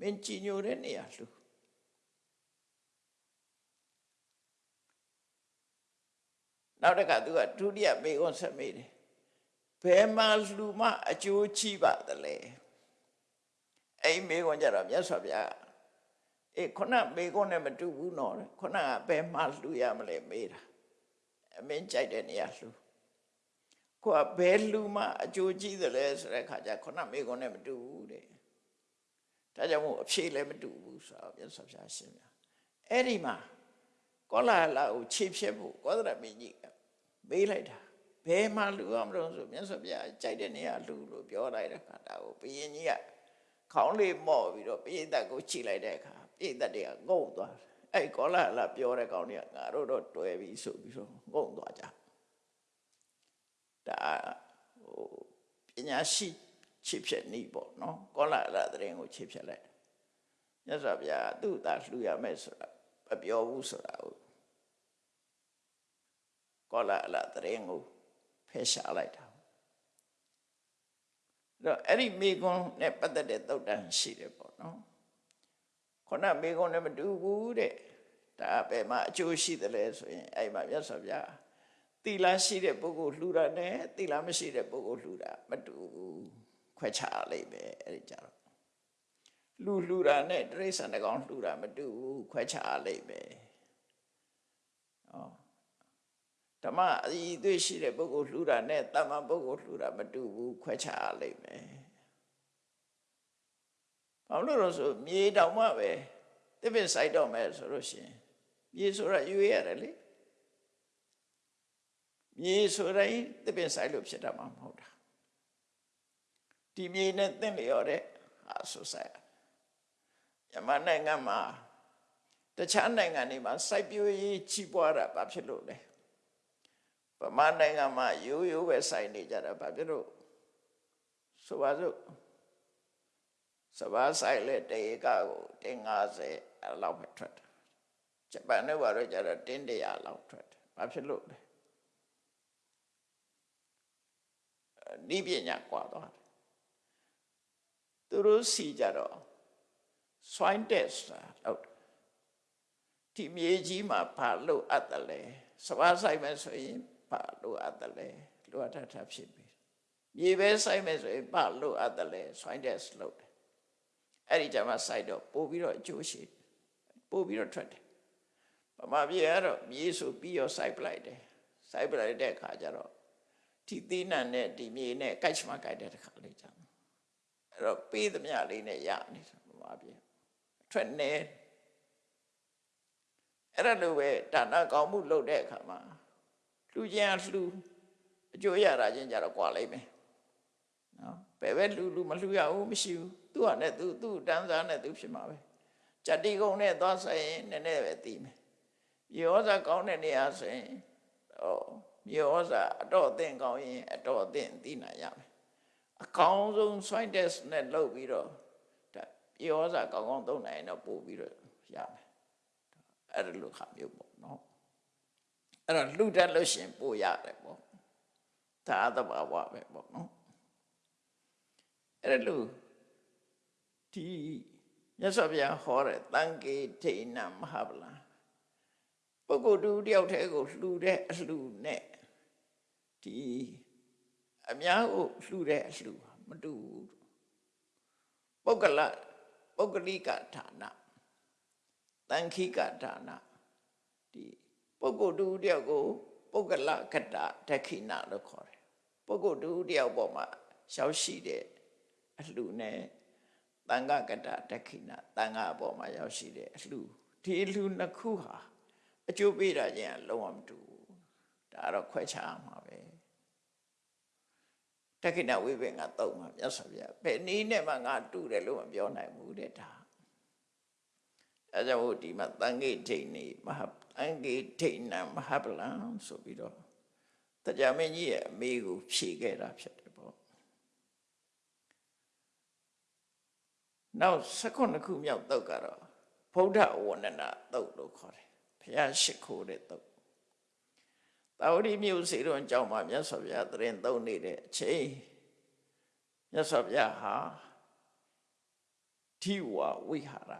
မင်းကြည်ညိုတဲ့နေရာလှူနောက်တစ်ခါသူကဒုတိယမေခွန်းဆက်မေးတယ်ဘယ်မှာလှူမှအကျိုးချိပါသလဲအဲ့မေခွန်းကြတော့မြတ်စွာဘုရား အေးခုနမေခွန်းနဲ့မတူဘူးနော်ခုနကဘယ်မှာလှူရမလဲမေးတာအမင်းကြိုက်တဲ့နေရာလှူကိုကဘယ်လှူမှအကျိုးကြီးသလဲဆိုတဲ့ခါကျခုနမေခွန်းနဲ့မတူဘူးတဲ့ဒါကြောင့်မို့အဖြေလည်းမတူဘူးဆိုတော့မြတ်စွာဘုရားရှင်းပြအဲ့ဒီမှာကောလာလာကိုခြေဖြတ်ဖို့ကောသရမင်းကြီးကမေးလိုက်တာဘယ်မှာလူအောင်မလို့ဆိုမြတ်စွာဘုရားကြိုက်တဲ့နေရာလူလို့ပြောလိုက်တဲ့ခါဒါကိုဘုရင်ကြီးကခေါင်းလေးမော့ပြီးတော့ပိဋကတ်ကိုခြိလိုက်တဲ့အခါ ပိဋကတ်တွေကငုံသွားတယ်အဲ့ကောလာလာပြောတဲ့ကောင်တွေကငါတို့တော့တွယ်ပြီဆိုပြီးတော့ငုံသွားကြဒါဟိုပညာရှိချစ်ဖြစ်နေပေါ့နော်ကောလာလာတဲ့ရင်ကိုချစ်ဖြစ်လိုက်မြတ်စွာဘုရားသူ့သားလှူရမယ်ဆိုတာမပြောဘူးဆိုတာဟုတ်ကောလာလာတဲ့ရင်ကိုဖယ်ရှားလိုက်တာတော့အဲ့ဒီမိကွန်းနဲ့ပတ်သက်တဲ့သုတ်တန်ရှိတယ်ပေါ့နော် ခုနမိကွန်းနဲ့မတူဘူးတဲ့ဒါပဲမှာအကျိုးရှိတယ်လဲဆိုရင်အဲ့မှာမြတ်စွာဘုရားသီလရှိတဲ့ပုဂ္ဂိုလ်လှူတာနဲ့သီလမရှိတဲ့ပုဂ္ဂိုလ်လှူတာမတူဘူးခွဲခြားလိုက်ပဲအဲ့ဒီကြတော့လှူလှူတာနဲ့တိရစ္ဆာန်တကောင်လှူတာမတူဘူးခွဲခြားလိုက်ပဲဩဓမ္မအည်အသွေးရှိတဲ့ပုဂ္ဂိုလ်လှူတာနဲ့တမ္မာပုဂ္ဂိုလ်လှူတာမတူဘူးခွဲခြားလိုက်မယ် ဘာလို့လဲဆိုမြေတောင်မှပဲတစ်ပင်ဆိုင်တော့မယ်ဆိုလို့ရှိရင်မြေဆိုတာယူရတယ်လေမြေဆိုတိုင်းတစ်ပင်ဆိုင်လို့ဖြစ်တာမှမဟုတ်တာဒီမြေနဲ့တင့်လျော်တဲ့ဟာဆိုဆိုင်ယမနိုင်ငံမှာတခြားနိုင်ငံတွေမှာစိုက်ပျိုးရေးကြီးပွားတာဘာဖြစ်လို့လဲဗမာနိုင်ငံမှာရိုးရိုးပဲစိုက်နေကြတာဘာဖြစ်လို့ဆိုပါစို့ စဘာဆိုင်လေတေကကိုတင်50အဲ့လောက်ပဲထွက်တယ်ဂျပန်နဲ့ဘာလို့ကြတော့တင်း100လောက်ထွက်တယ်ဘာဖြစ်လို့လဲဒီပညာကွာသွားတယ်သူတို့စီကြတော့ swine test လောက်ဒီမြေကြီးမှာဘာလို့အပ်တယ်လဲစဘာဆိုင်မယ်ဆိုရင်ဘာလို့အပ်တယ်လဲလိုအပ်တာဖြစ်ပြီမြေပဲဆိုင်မယ်ဆိုရင်ဘာလို့အပ်တယ်လဲ swine test လုပ်တယ် အဲ့ဒီကြမှာ site တော့ပို့ပြီးတော့အကျိုးရှိပို့ပြီးတော့ထွက်တယ်ပမာပြေကတော့မြေဆိုပြီးရော site ပလိုက်တယ် site ပလိုက်တဲ့အခါကျတော့ဒီသီးနှံနဲ့ဒီမြေနဲ့ကိုက်ချမကိုက်တဲ့တစ်ခါလေးကြာအဲ့တော့ပေးသမျှလေးနဲ့ရနေတယ်ပမာပြေထွက်နေအဲ့ဒါလိုပဲဒါနကောင်းမှုလုပ်တဲ့အခါမှာလှူခြင်းလှူအကျိုးရတာချင်းကြတော့ကွာလိုက်မယ်နော် ဘယ်ပဲလှူလှူမလှူရဘူးမရှိဘူးသူ့ဟာနဲ့သူသူ့တန်းစားနဲ့သူဖြစ်မှာပဲကြတိကုံနဲ့သွားဆိုင်ရင်နည်းနည်းပဲသိမယ်မြေဩဇာကောင်းတဲ့နေရာဆိုရင်ဟောမြေဩဇာအတော့အသင့်ကောင်းရင်အတော့အသင့်သိနိုင်ရမယ်အကောင်းဆုံး swine test နဲ့လုပ်ပြီးတော့ဒါမြေဩဇာကောင်းကောင်းသုံးနိုင်ရင်တော့ပို့ပြီးတော့ရမယ်အဲ့ဒါလိုခါမျိုးပေါ့နော်အဲ့တော့လှူတတ်လို့ရှင်ပို့ရတယ်ပေါ့ဒါသဘာဝပဲပေါ့နော် အဲ့ဒါလို့ဒီမြတ်စွာဘုရားဟောတဲ့တန်ကေဒိဏမဟာဗလာပုဂ္ဂိုလ်တူတယောက်တည်းကိုလှူတဲ့အလှူနဲ့ဒီအများကိုလှူတဲ့အလှူမတူဘူးပုဂ္ဂလပုဂ္ဂလိကဌာနတန်ခိကဌာနဒီပုဂ္ဂိုလ်တူတယောက်ကိုပုဂ္ဂလကတဒက္ခိဏလို့ခေါ်တယ်ပုဂ္ဂိုလ်တူတယောက်ပေါ်မှာရှောက်ရှိတဲ့ အလှူနဲ့တန်ခကတဒက္ခိဏတန်ခအပေါ်မှာရောက်ရှိတဲ့အလှဒီအလှနှစ်ခုဟာအကျိုးပေးတာချင်းလုံးဝမတူဘူးဒါတော့ခွဲခြားမှာပဲဒက္ခိဏဝိပင်ကတော့မှာမြတ်စွာဘုရားဘယ်နည်းနဲ့မှငါတူတယ်လို့မပြောနိုင်ဘူးတဲ့ဒါအဲကြောင့်ဒီမှာတန်ခိဋိနေမဟာတန်ခိဋိနမဟာပလံဆိုပြီးတော့တရားမင်းကြီးရဲ့အမေကိုဖြေခဲ့တာဖြစ်တယ်ပေါ့ နောက်16ခုမြောက်တုတ်ကတော့ဗုဒ္ဓဝန္ဒနာတုတ်လို့ခေါ်တယ်ဘုရားရှိခိုးတဲ့တုတ်တာဝတိမြို့စေတော်ကြောင့်မှာမြတ်စွာဘုရားတရင်သုံးနေတဲ့အချိန်မြတ်စွာဘုရားဟာဓိဝဝိဟာရ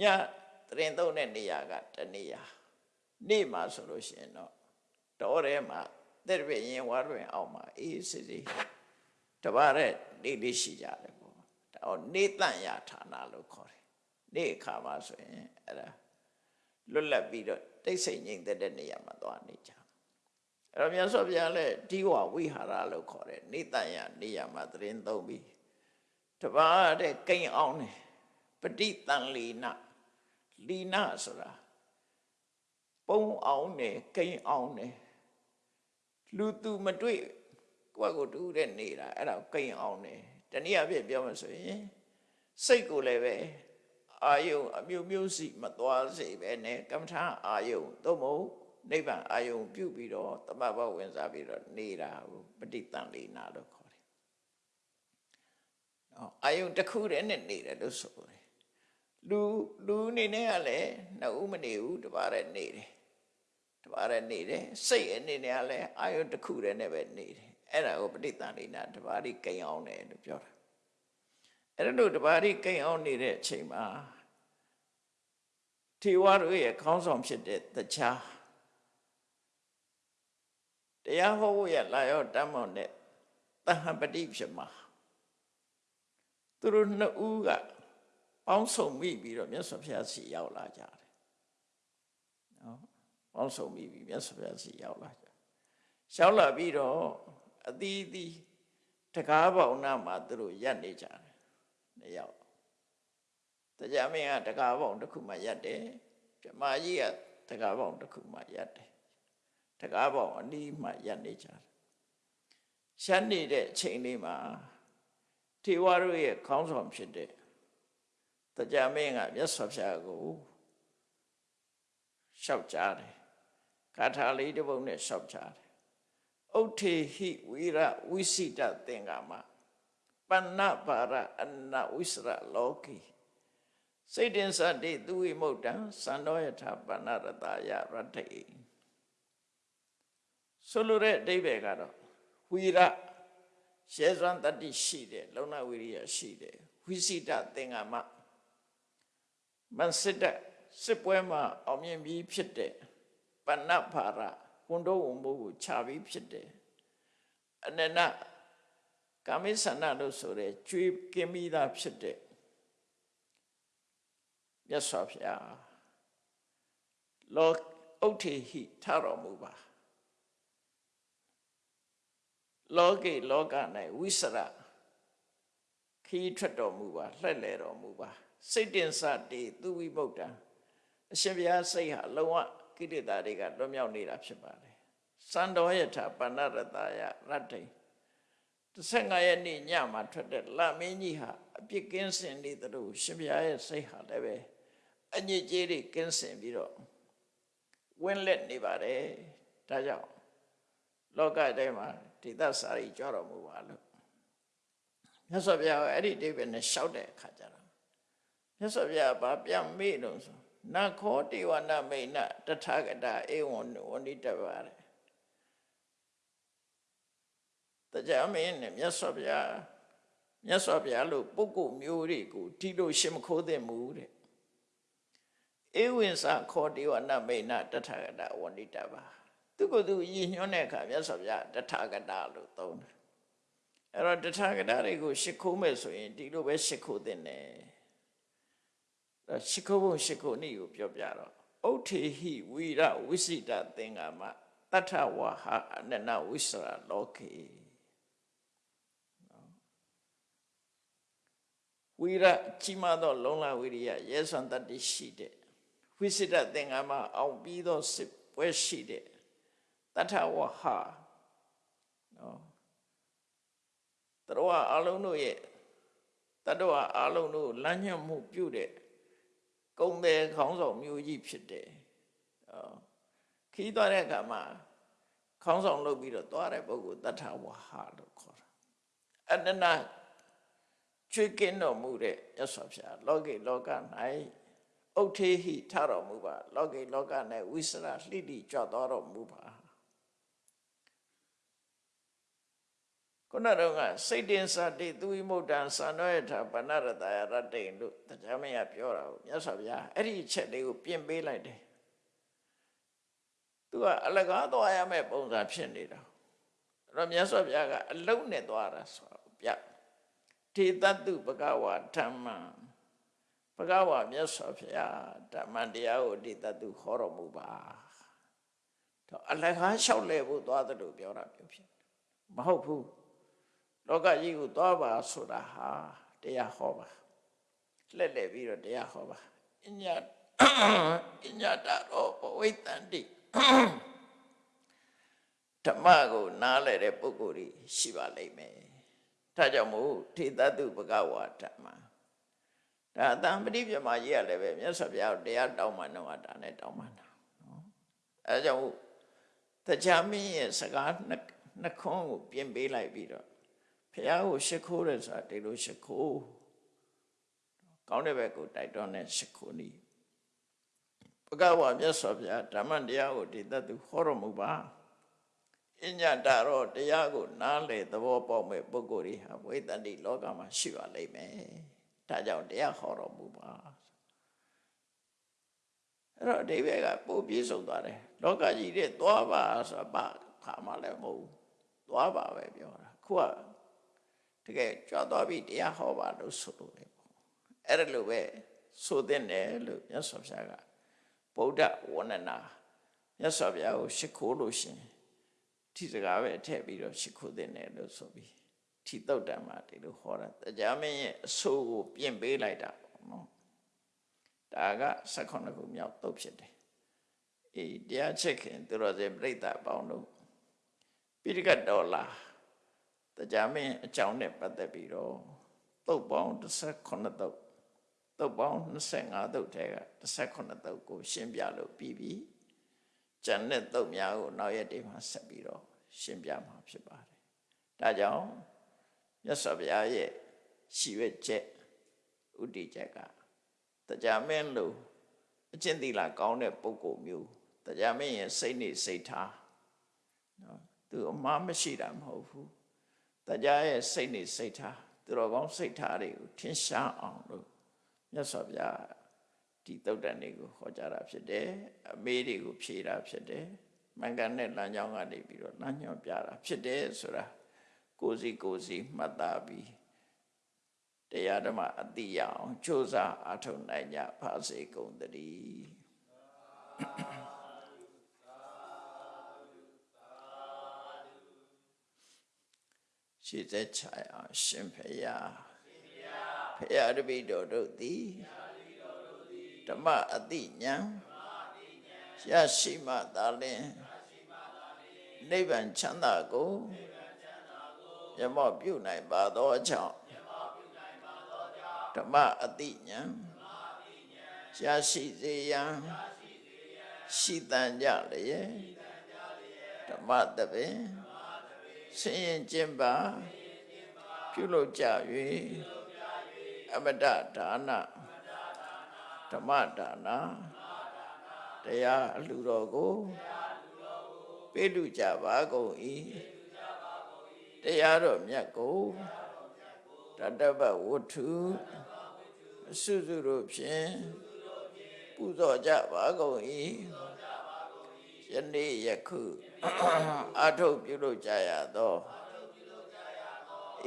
ညတရင်သုံးတဲ့နေရာကတနေရာနေ့မှာဆိုလို့ရှိရင်တော့တော်ထဲမှာတဲ့ရရင်ဝါတွင်အောင်မှာအေးစစ်စစ်တပါးတဲ့နေလေးရှိကြတယ် ပေါ့ဒါတော့နေတန့်ရဌာနလို့ခေါ်တယ်နေ့အခါမှာဆိုရင်အဲ့ဒါလွတ်လပ်ပြီးတော့တိတ်ဆိတ်ငြိမ်သက်တဲ့နေရာမှာသွားနေကြအဲ့တော့မြတ်စွာဘုရားလည်းဒီဝဝိဟာရလို့ခေါ်တယ်နေတန့်ရနေရာမှာသရင်သုံးပြီးတပါးတဲ့ကိန်းအောင်တယ်ပဋိတန်လီနလီနဆိုတာပုံအောင်တယ်ကိန်းအောင်တယ်လူသူမတွေ့ကိုယ့်ကိုတူတဲ့နေတာအဲ့ဒါကိန်းအောင်တယ် တနည်းအားဖြင့်ပြောမှဆိုရင်စိတ်ကိုလည်းပဲအာယုံအမျိုးမျိုးစီမသွားစေပဲနဲ့ကမ္မထာအာယုံသို့မဟုတ်နိဗ္ဗာန်အာယုံပြုပြီးတော့တမ္ပဘဝင်စားပြီးတော့နေတာကိုပဋိသင်္လေနာလို့ခေါ်တယ်။နော်အာယုံတစ်ခုတည်းနဲ့နေတယ်လို့ဆိုတယ်။လူလူအနေနဲ့ကလည်းနှစ်ဦးမနေဘူးတပါးတည်းနေတယ်။တပါးတည်းနေတယ်စိတ်အနေနဲ့ကလည်းအာယုံတစ်ခုတည်းနဲ့ပဲနေတယ်။ အဲ့ဒါကိုပဋိသင်္လေနာတပါးဒီကိန်းအောင်တယ်လို့ပြောတာ။အဲ့လိုတပါးဒီကိန်းအောင်နေတဲ့အချိန်မှာထေဝါတို့ရဲ့ခေါင်းဆောင်ဖြစ်တဲ့တရားတရားဟောဖို့ရလာရောတမ်းမောင်တဲ့တဟံပတိဖြစ်မှာသူတို့နှစ်ဦးကပေါင်းစုံမိပြီးတော့မြတ်စွာဘုရားစီရောက်လာကြတယ်နော်ပေါင်းစုံမိပြီးမြတ်စွာဘုရားစီရောက်လာကြရောက်လာပြီးတော့ အသီးသီးတကားပေါင်နာမှာသူတို့ရက်နေကြတယ်နှစ်ယောက်တရားမင်းကတကားပေါင်တစ်ခုမှရက်တယ်ပြမကြီးကတကားပေါင်တစ်ခုမှရက်တယ်တကားပေါင်အနီးမှရက်နေကြတယ်ရှမ်းနေတဲ့အချိန်လေးမှာထေဝါတို့ရဲ့ခေါင်းဆောင်ဖြစ်တဲ့တရားမင်းကမြတ်စွာဘုရားကိုလျှောက်ကြတယ်ဂါထာလေးတစ်ပုဒ်နဲ့လျှောက်ကြတယ် ဥထေဟိဝိရဝိစိတသင်္ကာမပဏ္ဏပါရအနဝိစရလောကီစိတ်တင်္စတိသူဝိမုတ်တံသံတော်ယထာပဏ္ဏရတယရတ္ထိဆိုလိုတဲ့အဓိပ္ပာယ်ကတော့ဝိရရှေစွမ်းတတ္တိရှိတယ်လုံလဝိရိယရှိတယ်ဝိစိတသင်္ကမမန်စစ်တစစ်ပွဲမှာအောင်မြင်ပြီးဖြစ်တဲ့ပဏ္ဏဖာရ ဝန်တော်ဝန်မိုးကိုခြာပြီးဖြစ်တယ်အနန္တကာမိဆန္ဒလို့ဆိုတဲ့ကျွေးကင်းမိသားဖြစ်တဲ့မြတ်စွာဘုရားလောဥထေဟိထတော်မူပါလောကေလောက၌ဝိစရခီးထွက်တော်မူပါလှဲ့လေတော်မူပါစိတ်တင်စတေသူဝိဗုဒ္ဓံအရှင်ဘုရားစိတ်ဟာလုံးဝ ကိလေသာတွေကလွတ်မြောက်နေတာဖြစ်ပါတယ်စံတော်ယထာပဏ္ဏရတယရတ္တိ15ရက်နေ့ညမှာထွက်တဲ့လမင်းကြီးဟာအပြစ်ကင်းစင်နေသလိုရှင်ဘုရားရဲ့စိတ်ဟာလည်းပဲအညစ်အကြေးတွေကင်းစင်ပြီးတော့ဝင်းလက်နေပါတယ်ဒါကြောင့်လောကထဲမှာဒေသစာရီကြွတော်မူပါလို့မြတ်စွာဘုရားအဲ့ဒီအိဗယ်နဲ့ရှောက်တဲ့အခါကျတော့မြတ်စွာဘုရားဗာပြန်မေ့လို့ဆို နခောတေဝနာမိန်နတထာဂတဧဝံဝဏိတပါတယ်တရားမင်းနဲ့မြတ်စွာဘုရားမြတ်စွာဘုရားလို့ပုဂ္ဂိုလ်မျိုးတွေကိုဒီလိုရှင်မခိုးသင့်ဘူးတဲ့ဧဝံစာခောတေဝနာမိန်နတထာဂတဝဏိတပါသူကသူရည်ညွှန်းတဲ့အခါမြတ်စွာဘုရားတထာဂတလို့သုံးတယ်အဲ့တော့တထာဂတတွေကိုရှ िख ိုးမယ်ဆိုရင်ဒီလိုပဲရှ िख ိုးသင့်တယ်အဲ့ ရှ िख ိုးဖို့ရှ िख ိုးနည်းကိုပြောပြတော့ဥထေဟိဝိရဝိစိတသင်္ကာမတထဝါဟအနနဝိစရလောကေဝိရကြီးမားသော လုံလဝိရိယရဲစွမ်းတတ္တိရှိတဲ့ဝိစိတသင်္ကာမအောင်ပြီးသောစစ်ပွဲရှိတဲ့တထဝဟာနော်တတော်အလုံးတို့ရဲ့တတော်အလုံးတို့လမ်းညွှန်မှုပြုတဲ့ ကုံတယ်ခေါင်းဆောင်မျိုးကြီးဖြစ်တယ်ခီးသွားတဲ့အခါမှာခေါင်းဆောင်လုပ်ပြီးတော့သွားတဲ့ပုဂ္ဂိုလ်တထဝဟာလို့ခေါ်တာအနန္တချွေးကင်းတော်မူတဲ့ရသော်ဖျားလောကေလောက၌ဥထေဟိထတော်မူပါ လောကေလောက၌ဝိစရလှိတိကြွတော်မူပါ ခုနတော့ကစိတ်တင်စာတိသူဝိမုတ်တံသံတော်ယထာပဏရတယရတ္တိန်လို့တရားမရပြောတာကိုမြတ်စွာဘုရားအဲ့ဒီအချက်လေးကိုပြင်ပေးလိုက်တယ်သူကအလကားသွားရမယ့်ပုံစံဖြစ်နေတာအဲ့တော့မြတ်စွာဘုရားကအလုံးနဲ့သွားတာဆိုပြထေတတုဘဂဝါဓမ္မဘဂဝါမြတ်စွာဘုရားဓမ္မတရားကိုဒီတတုခေါ်တော်မူပါတော့အလကားလျှောက်လဲဖို့သွားတယ်လို့ပြောတာမျိုးဖြစ်မဟုတ်ဘူး လောကကြီးကိုသွားပါဆိုတာဟာတရားဟောပါလှည့်လည်ပြီးတော့တရားဟောပါအညာအညာတရောဝိတန္တိဓမ္မကိုနားလည်တဲ့ပုဂ္ဂိုလ်တွေရှိပါလိမ့်မယ်ဒါကြောင့်မို့ထေတတုဘဂဝါဓမ္မဒါအတန်ပရိပြမကြီးရလည်းပဲမြတ်စွာဘုရားတရားတောင်းမှတော့ဒါနဲ့တောင်းမှတာနော်အဲကြောင့်တရားမင်းရဲ့စကားနှခွန်းကိုပြင်ပေးလိုက်ပြီးတော့ ဘုရားကိုရှ िख ိုးတယ်ဆိုတာဒီလိုရှ िख ိုးကောင်းတဲ့ဘက်ကိုတိုက်တွန်းတဲ့ရှ िख ိုးနည်းဘဂဝါမြတ်စွာဘုရားဓမ္မတရားကိုဒီတတ်သူဟောတော်မူပါအညတာတော့တရားကိုနားလေသဘောပေါက်မဲ့ပုဂ္ဂိုလ်တွေဟာဝိတ္တိလောကမှာရှိပါလိမ့်မယ်ဒါကြောင့်တရားဟောတော်မူပါအဲ့တော့အဓိပ္ပာယ်ကပို့ပြေဆုံးသွားတယ်လောကကြီးတဲ့သွားပါဆိုတာဘာခါမှလည်းမဟုတ်ဘူးသွားပါပဲပြောတာခုက တကယ်ကြွသွားပြီတရားဟောပါလို့ဆိုလို့လေပေါ့အဲ့ဒါလိုပဲဆိုတဲ့တယ်လို့မြတ်စွာဘုရားကဗုဒ္ဓဝန္ဒနာမြတ်စွာဘုရားကိုရှ िख ိုးလို့ရှင်ဒီစကားပဲထည့်ပြီးတော့ရှ िख ိုးတဲ့တယ်လို့ဆိုပြီးထီတုတ်တံမှာဒီလိုဟောတာတရားမင်းရဲ့အဆိုးကိုပြင်ပေးလိုက်တာပေါ့နော်ဒါက18ခုမြောက်တုတ်ဖြစ်တယ်အေးတရားချက်ခင်သူတော်စင်ပြိဿပေါင်းတို့ပိဋကတ်တော်လာ တရားမင်းအကြောင်းနဲ့ပတ်သက်ပြီးတော့တုတ်ပေါင်း18တုတ်တုတ်ပေါင်း25တုတ်ထဲက18တုတ်ကို ရှင်းပြလို့ပြီးပြီကျန်တဲ့တုတ်များကိုနောက်ရက်တွေမှာဆက်ပြီးတော့ရှင်းပြမှာဖြစ်ပါတယ်ဒါကြောင့်မြတ်စွာဘုရားရဲ့ရှိရွက်ချက်ဥတည်ချက်ကတရားမင်းလို့အကျင့်သီလကောင်းတဲ့ပုဂ္ဂိုလ်မျိုးတရားမင်းရဲ့စိတ်နေစိတ်ထားနော်သူအမှားမရှိတာမဟုတ်ဘူး တရားရဲ့စိတ်နေစိတ်ထားသူတော်ကောင်းစိတ်ထားတွေကိုထင်ရှားအောင်လို့မြတ်စွာဘုရားဒီတုတ်တန်တွေကိုဟောကြားတာဖြစ်တယ်အမေးတွေကိုဖြေတာဖြစ်တယ်မင်္ဂန်နဲ့လမ်းကြောင်းကနေပြီးတော့လမ်းညွှန်ပြတာဖြစ်တယ်ဆိုတာကိုစီကိုစီမှတ်သားပြီးတရားဓမ္မအတိရအောင်ကြိုးစားအထောက်နိုင်ကြပါစေကုန်သတည်း ရှိသက်ချာအောင်ရှင်ဖရာဖရာတပိတော်တို့သည်ဓမ္မအတိညာရရှိမှသာလင်နိဗ္ဗာန်ချမ်းသာကိုရမော့ပြုနိုင်ပါသောကြောင့်ဓမ္မအတိညာရရှိစေရန်ရှိတန်ကြလျက်ဓမ္မတပင် ဆင်းရင်ကျင့်ပါပြုလုပ်ကြ၍အမတဒါနဓမ္မဒါနတရားအလှတော်ကိုပေးလူကြပါကုန်၏တရားတော်မြတ်ကိုတတပဝတ္ထုအစုစုတို့ဖြင့်ပူဇော်ကြပါကုန်၏ ယနေ့ယခုအာထုတ်ပြုလုပ်ကြရသော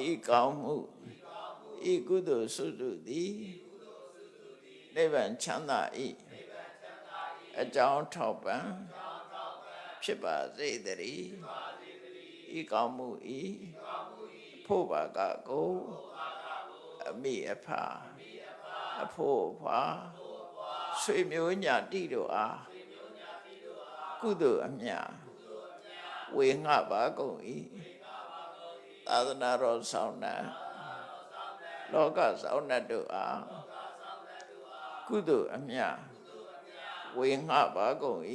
ဤကောင်းမှုဤကုသိုလ်စုစုသည်နိဗ္ဗာန်ချမ်းသာ၏အကြောင်းထောက်ပံ့ဖြစ်ပါစေတည်းဤကောင်းမှုဤဖို့ပါကကိုအမိအဖအဖို့အဖွာဆွေမျိုးညာတိတို့အား ကုသိုလ်အမြဝေငှပါကုန်၏သာသနာတော်ဆောင်နာလောကဆောင်နာတို့အားကုသိုလ်အမြဝေငှပါကုန်၏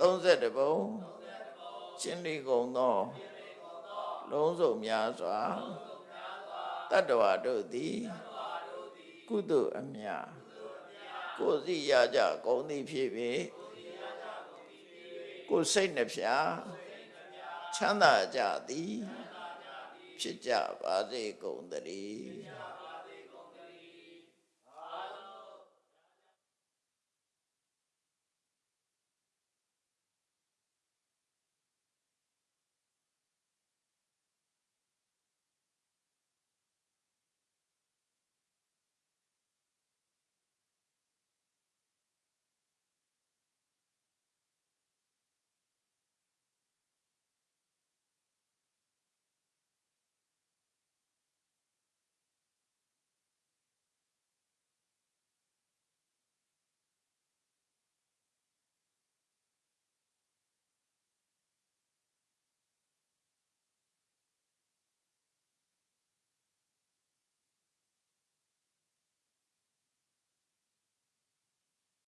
31ဘုံရှင်းလီကုန်သောလုံးစုံများစွာတတ္တဝါတို့သည်ကုသိုလ်အမြကိုယ်စီရကြကုန်သည်ဖြစ်ပေ ကိုယ်စိတ်နှဖျားချမ်းသာကြသည်ဖြစ်ကြပါစေကုန်သတည်း